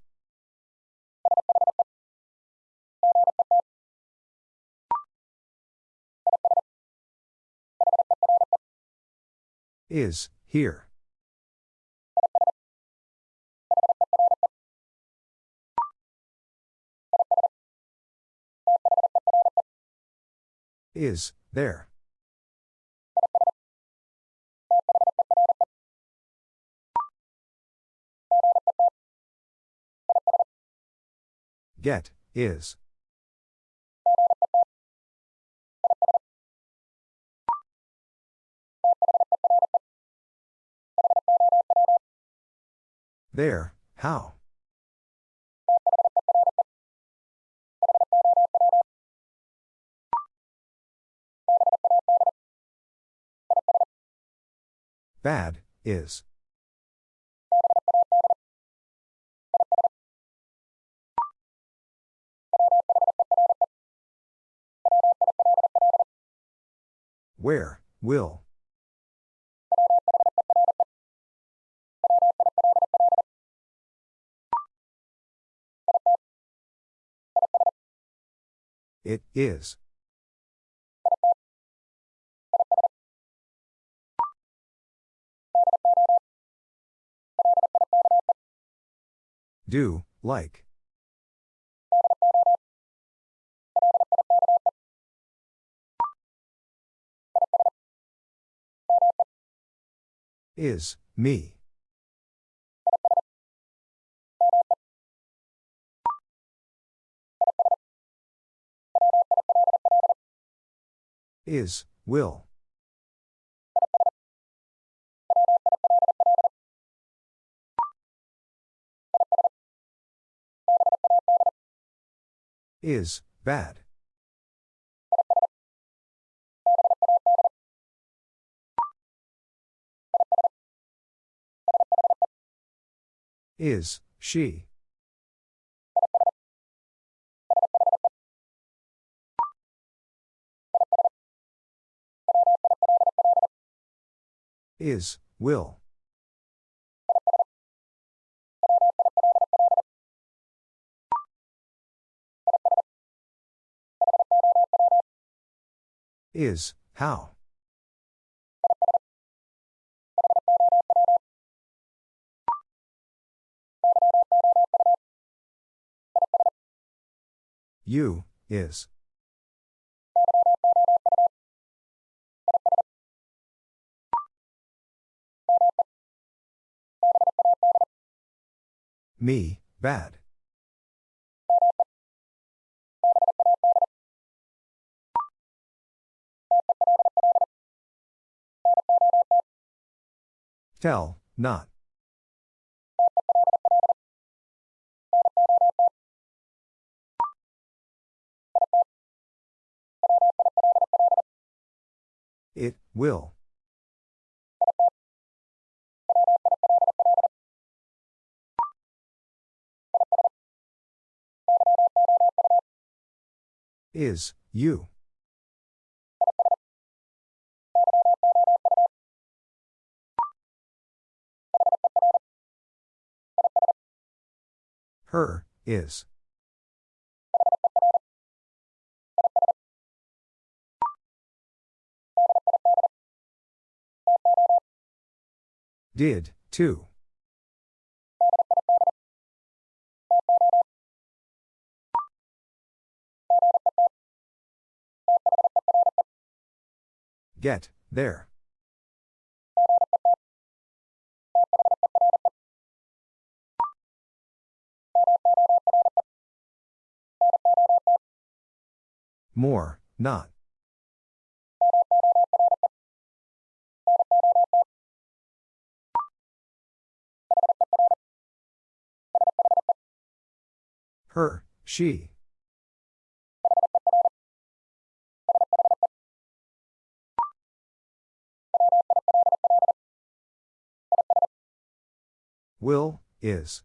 Is, here. Is, there. Get, is. There, how? Bad, is. Where, will. It is. Do, like. Is, me. Is, will. Is, bad. Is, she. Is, will. Is, how? You, is. Me, bad. Tell, not. It, will. Is, you. Her, is. Did, too. Get, there. More, not. Her, she. Will, is.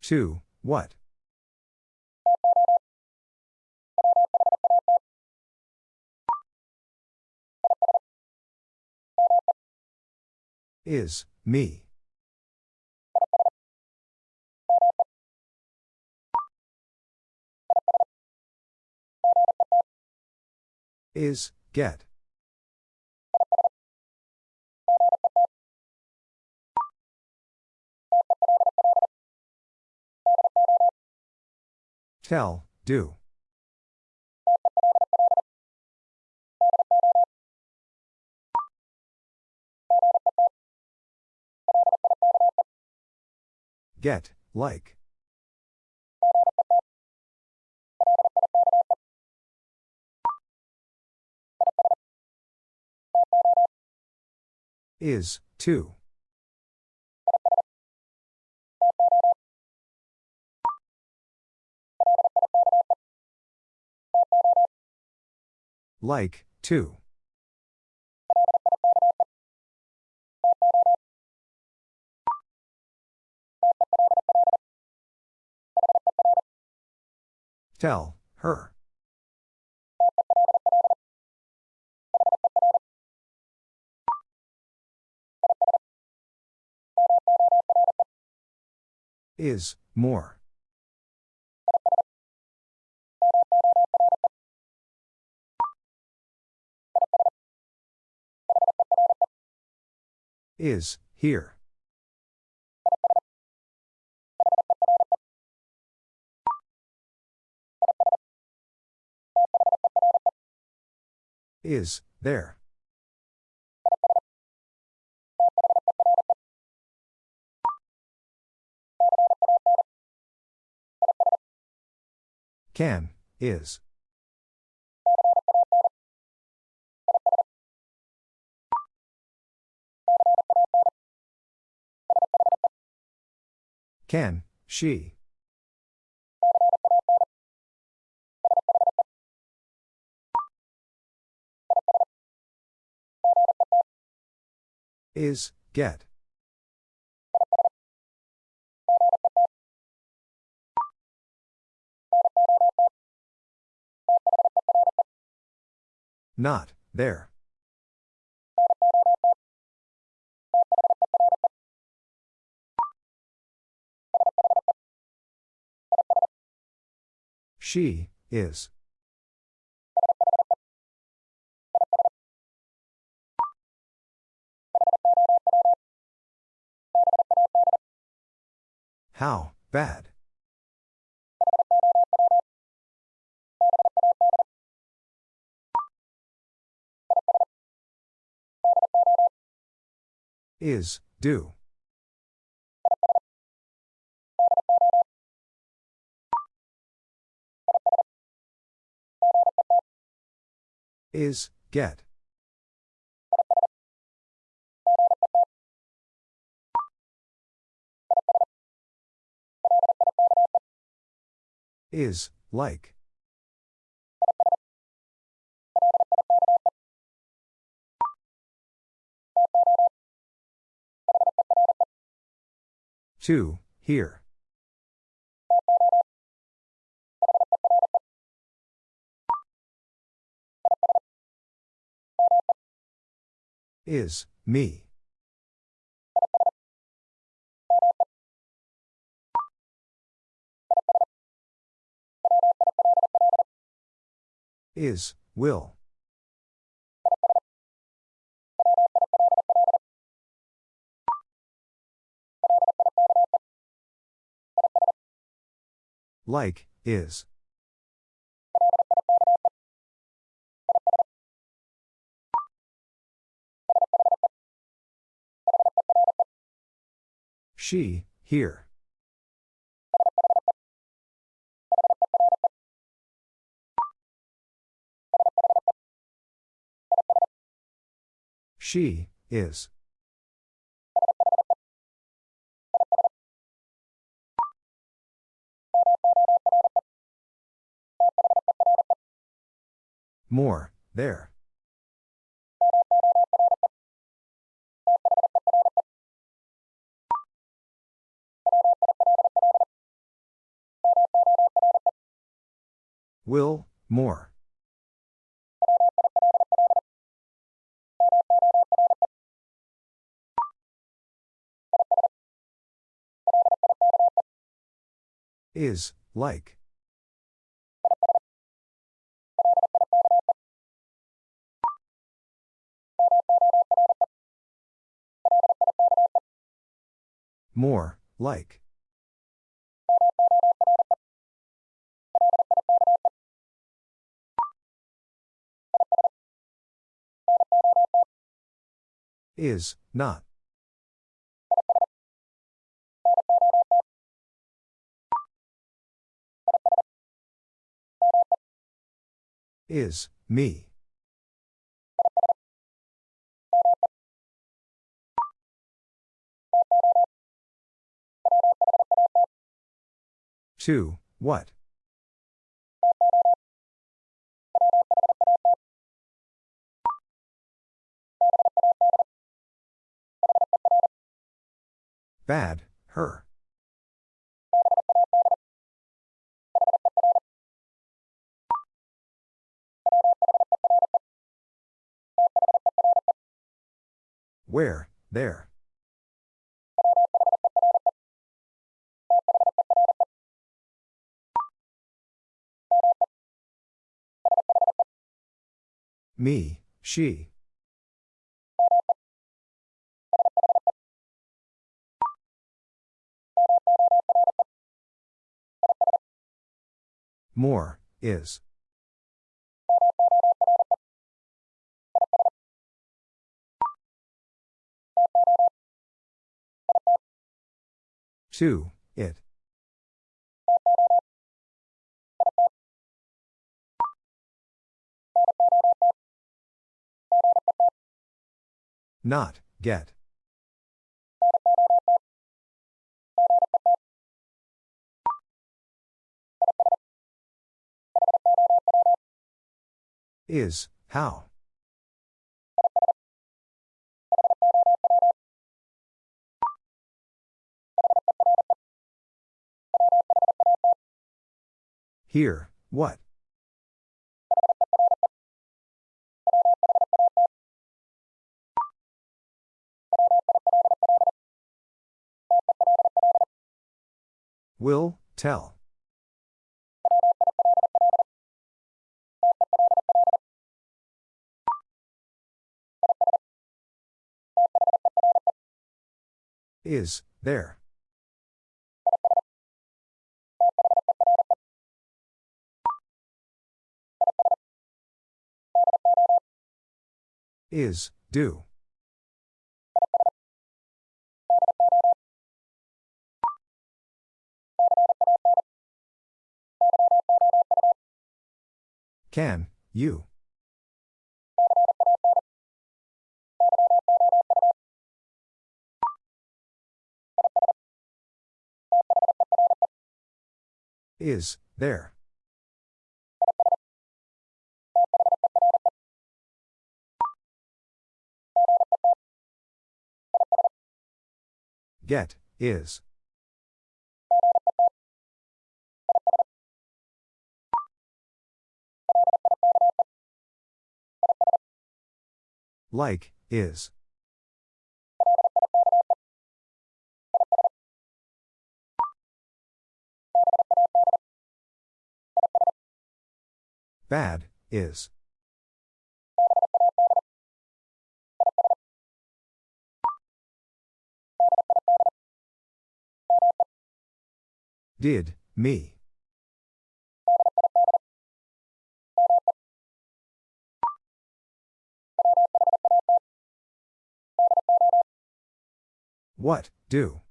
Two, what? Is, me. Is, get. Tell, do. Get, like. Is, too. Like, too. Tell, her. Is, more. Is, here. Is, there. Can, is. Can, she. Is, get. Not, there. She, is. How, bad. Is, do. Is, get. Is, like. Two, here. Is, me. Is, will. Like, is. She, here. She, is. More, there. Will, more. Is, like. More, like. Is, not. Is, me. Two, what? Bad, her. Where, there. Me, she. More, is. Two, it. Not, get. Is, how. Here, what? Will, tell. Is, there. Is, do. Can, you. Is, there. Get, is. Like, is. Bad, is. Did, me. What, do?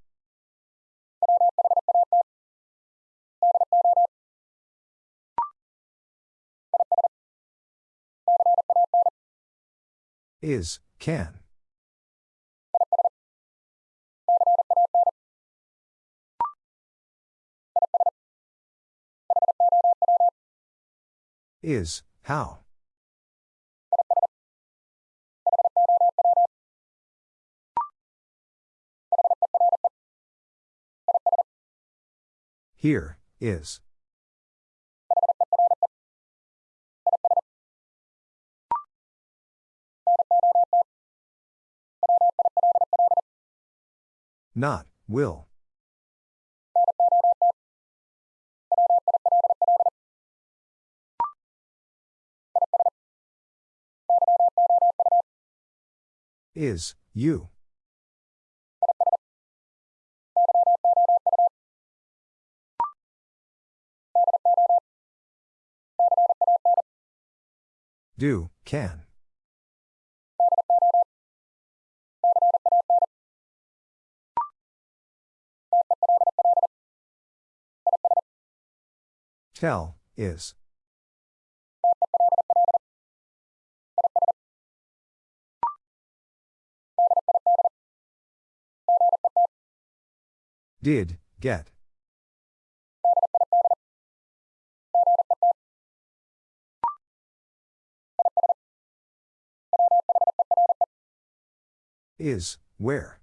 Is, can. Is, how. Here, is. Not, will. Is, you. Do, can. Tell, is. Did, get. Is, where.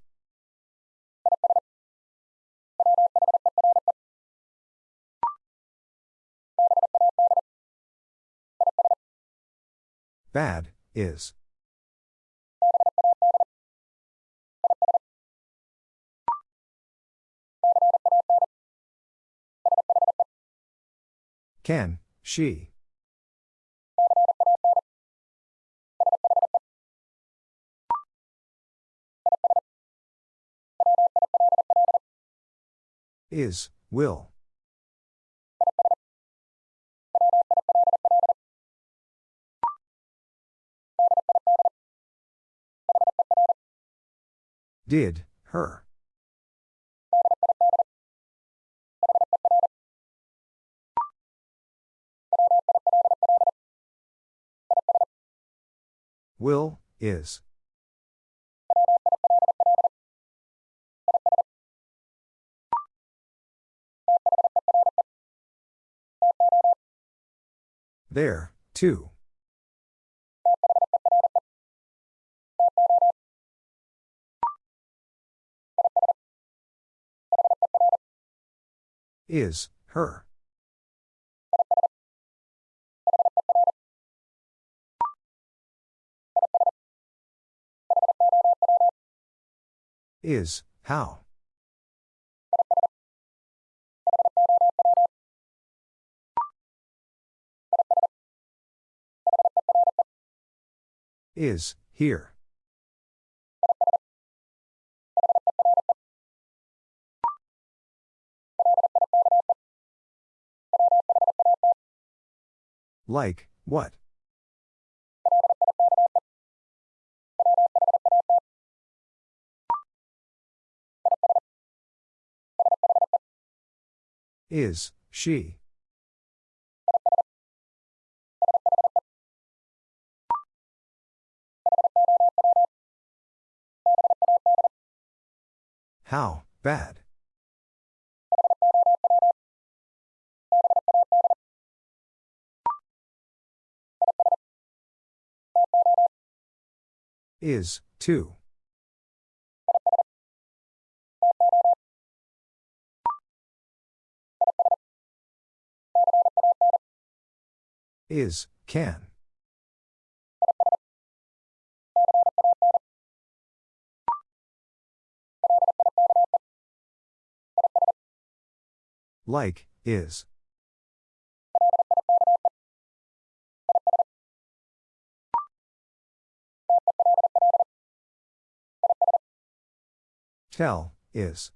Bad, is. Can, she. Is, will. Did, her. Will, is. There, too. Is, her. Is, how. Is, here. Like, what? Is, she? How, bad? Is, too. Is, can. Like, is. Tell, is.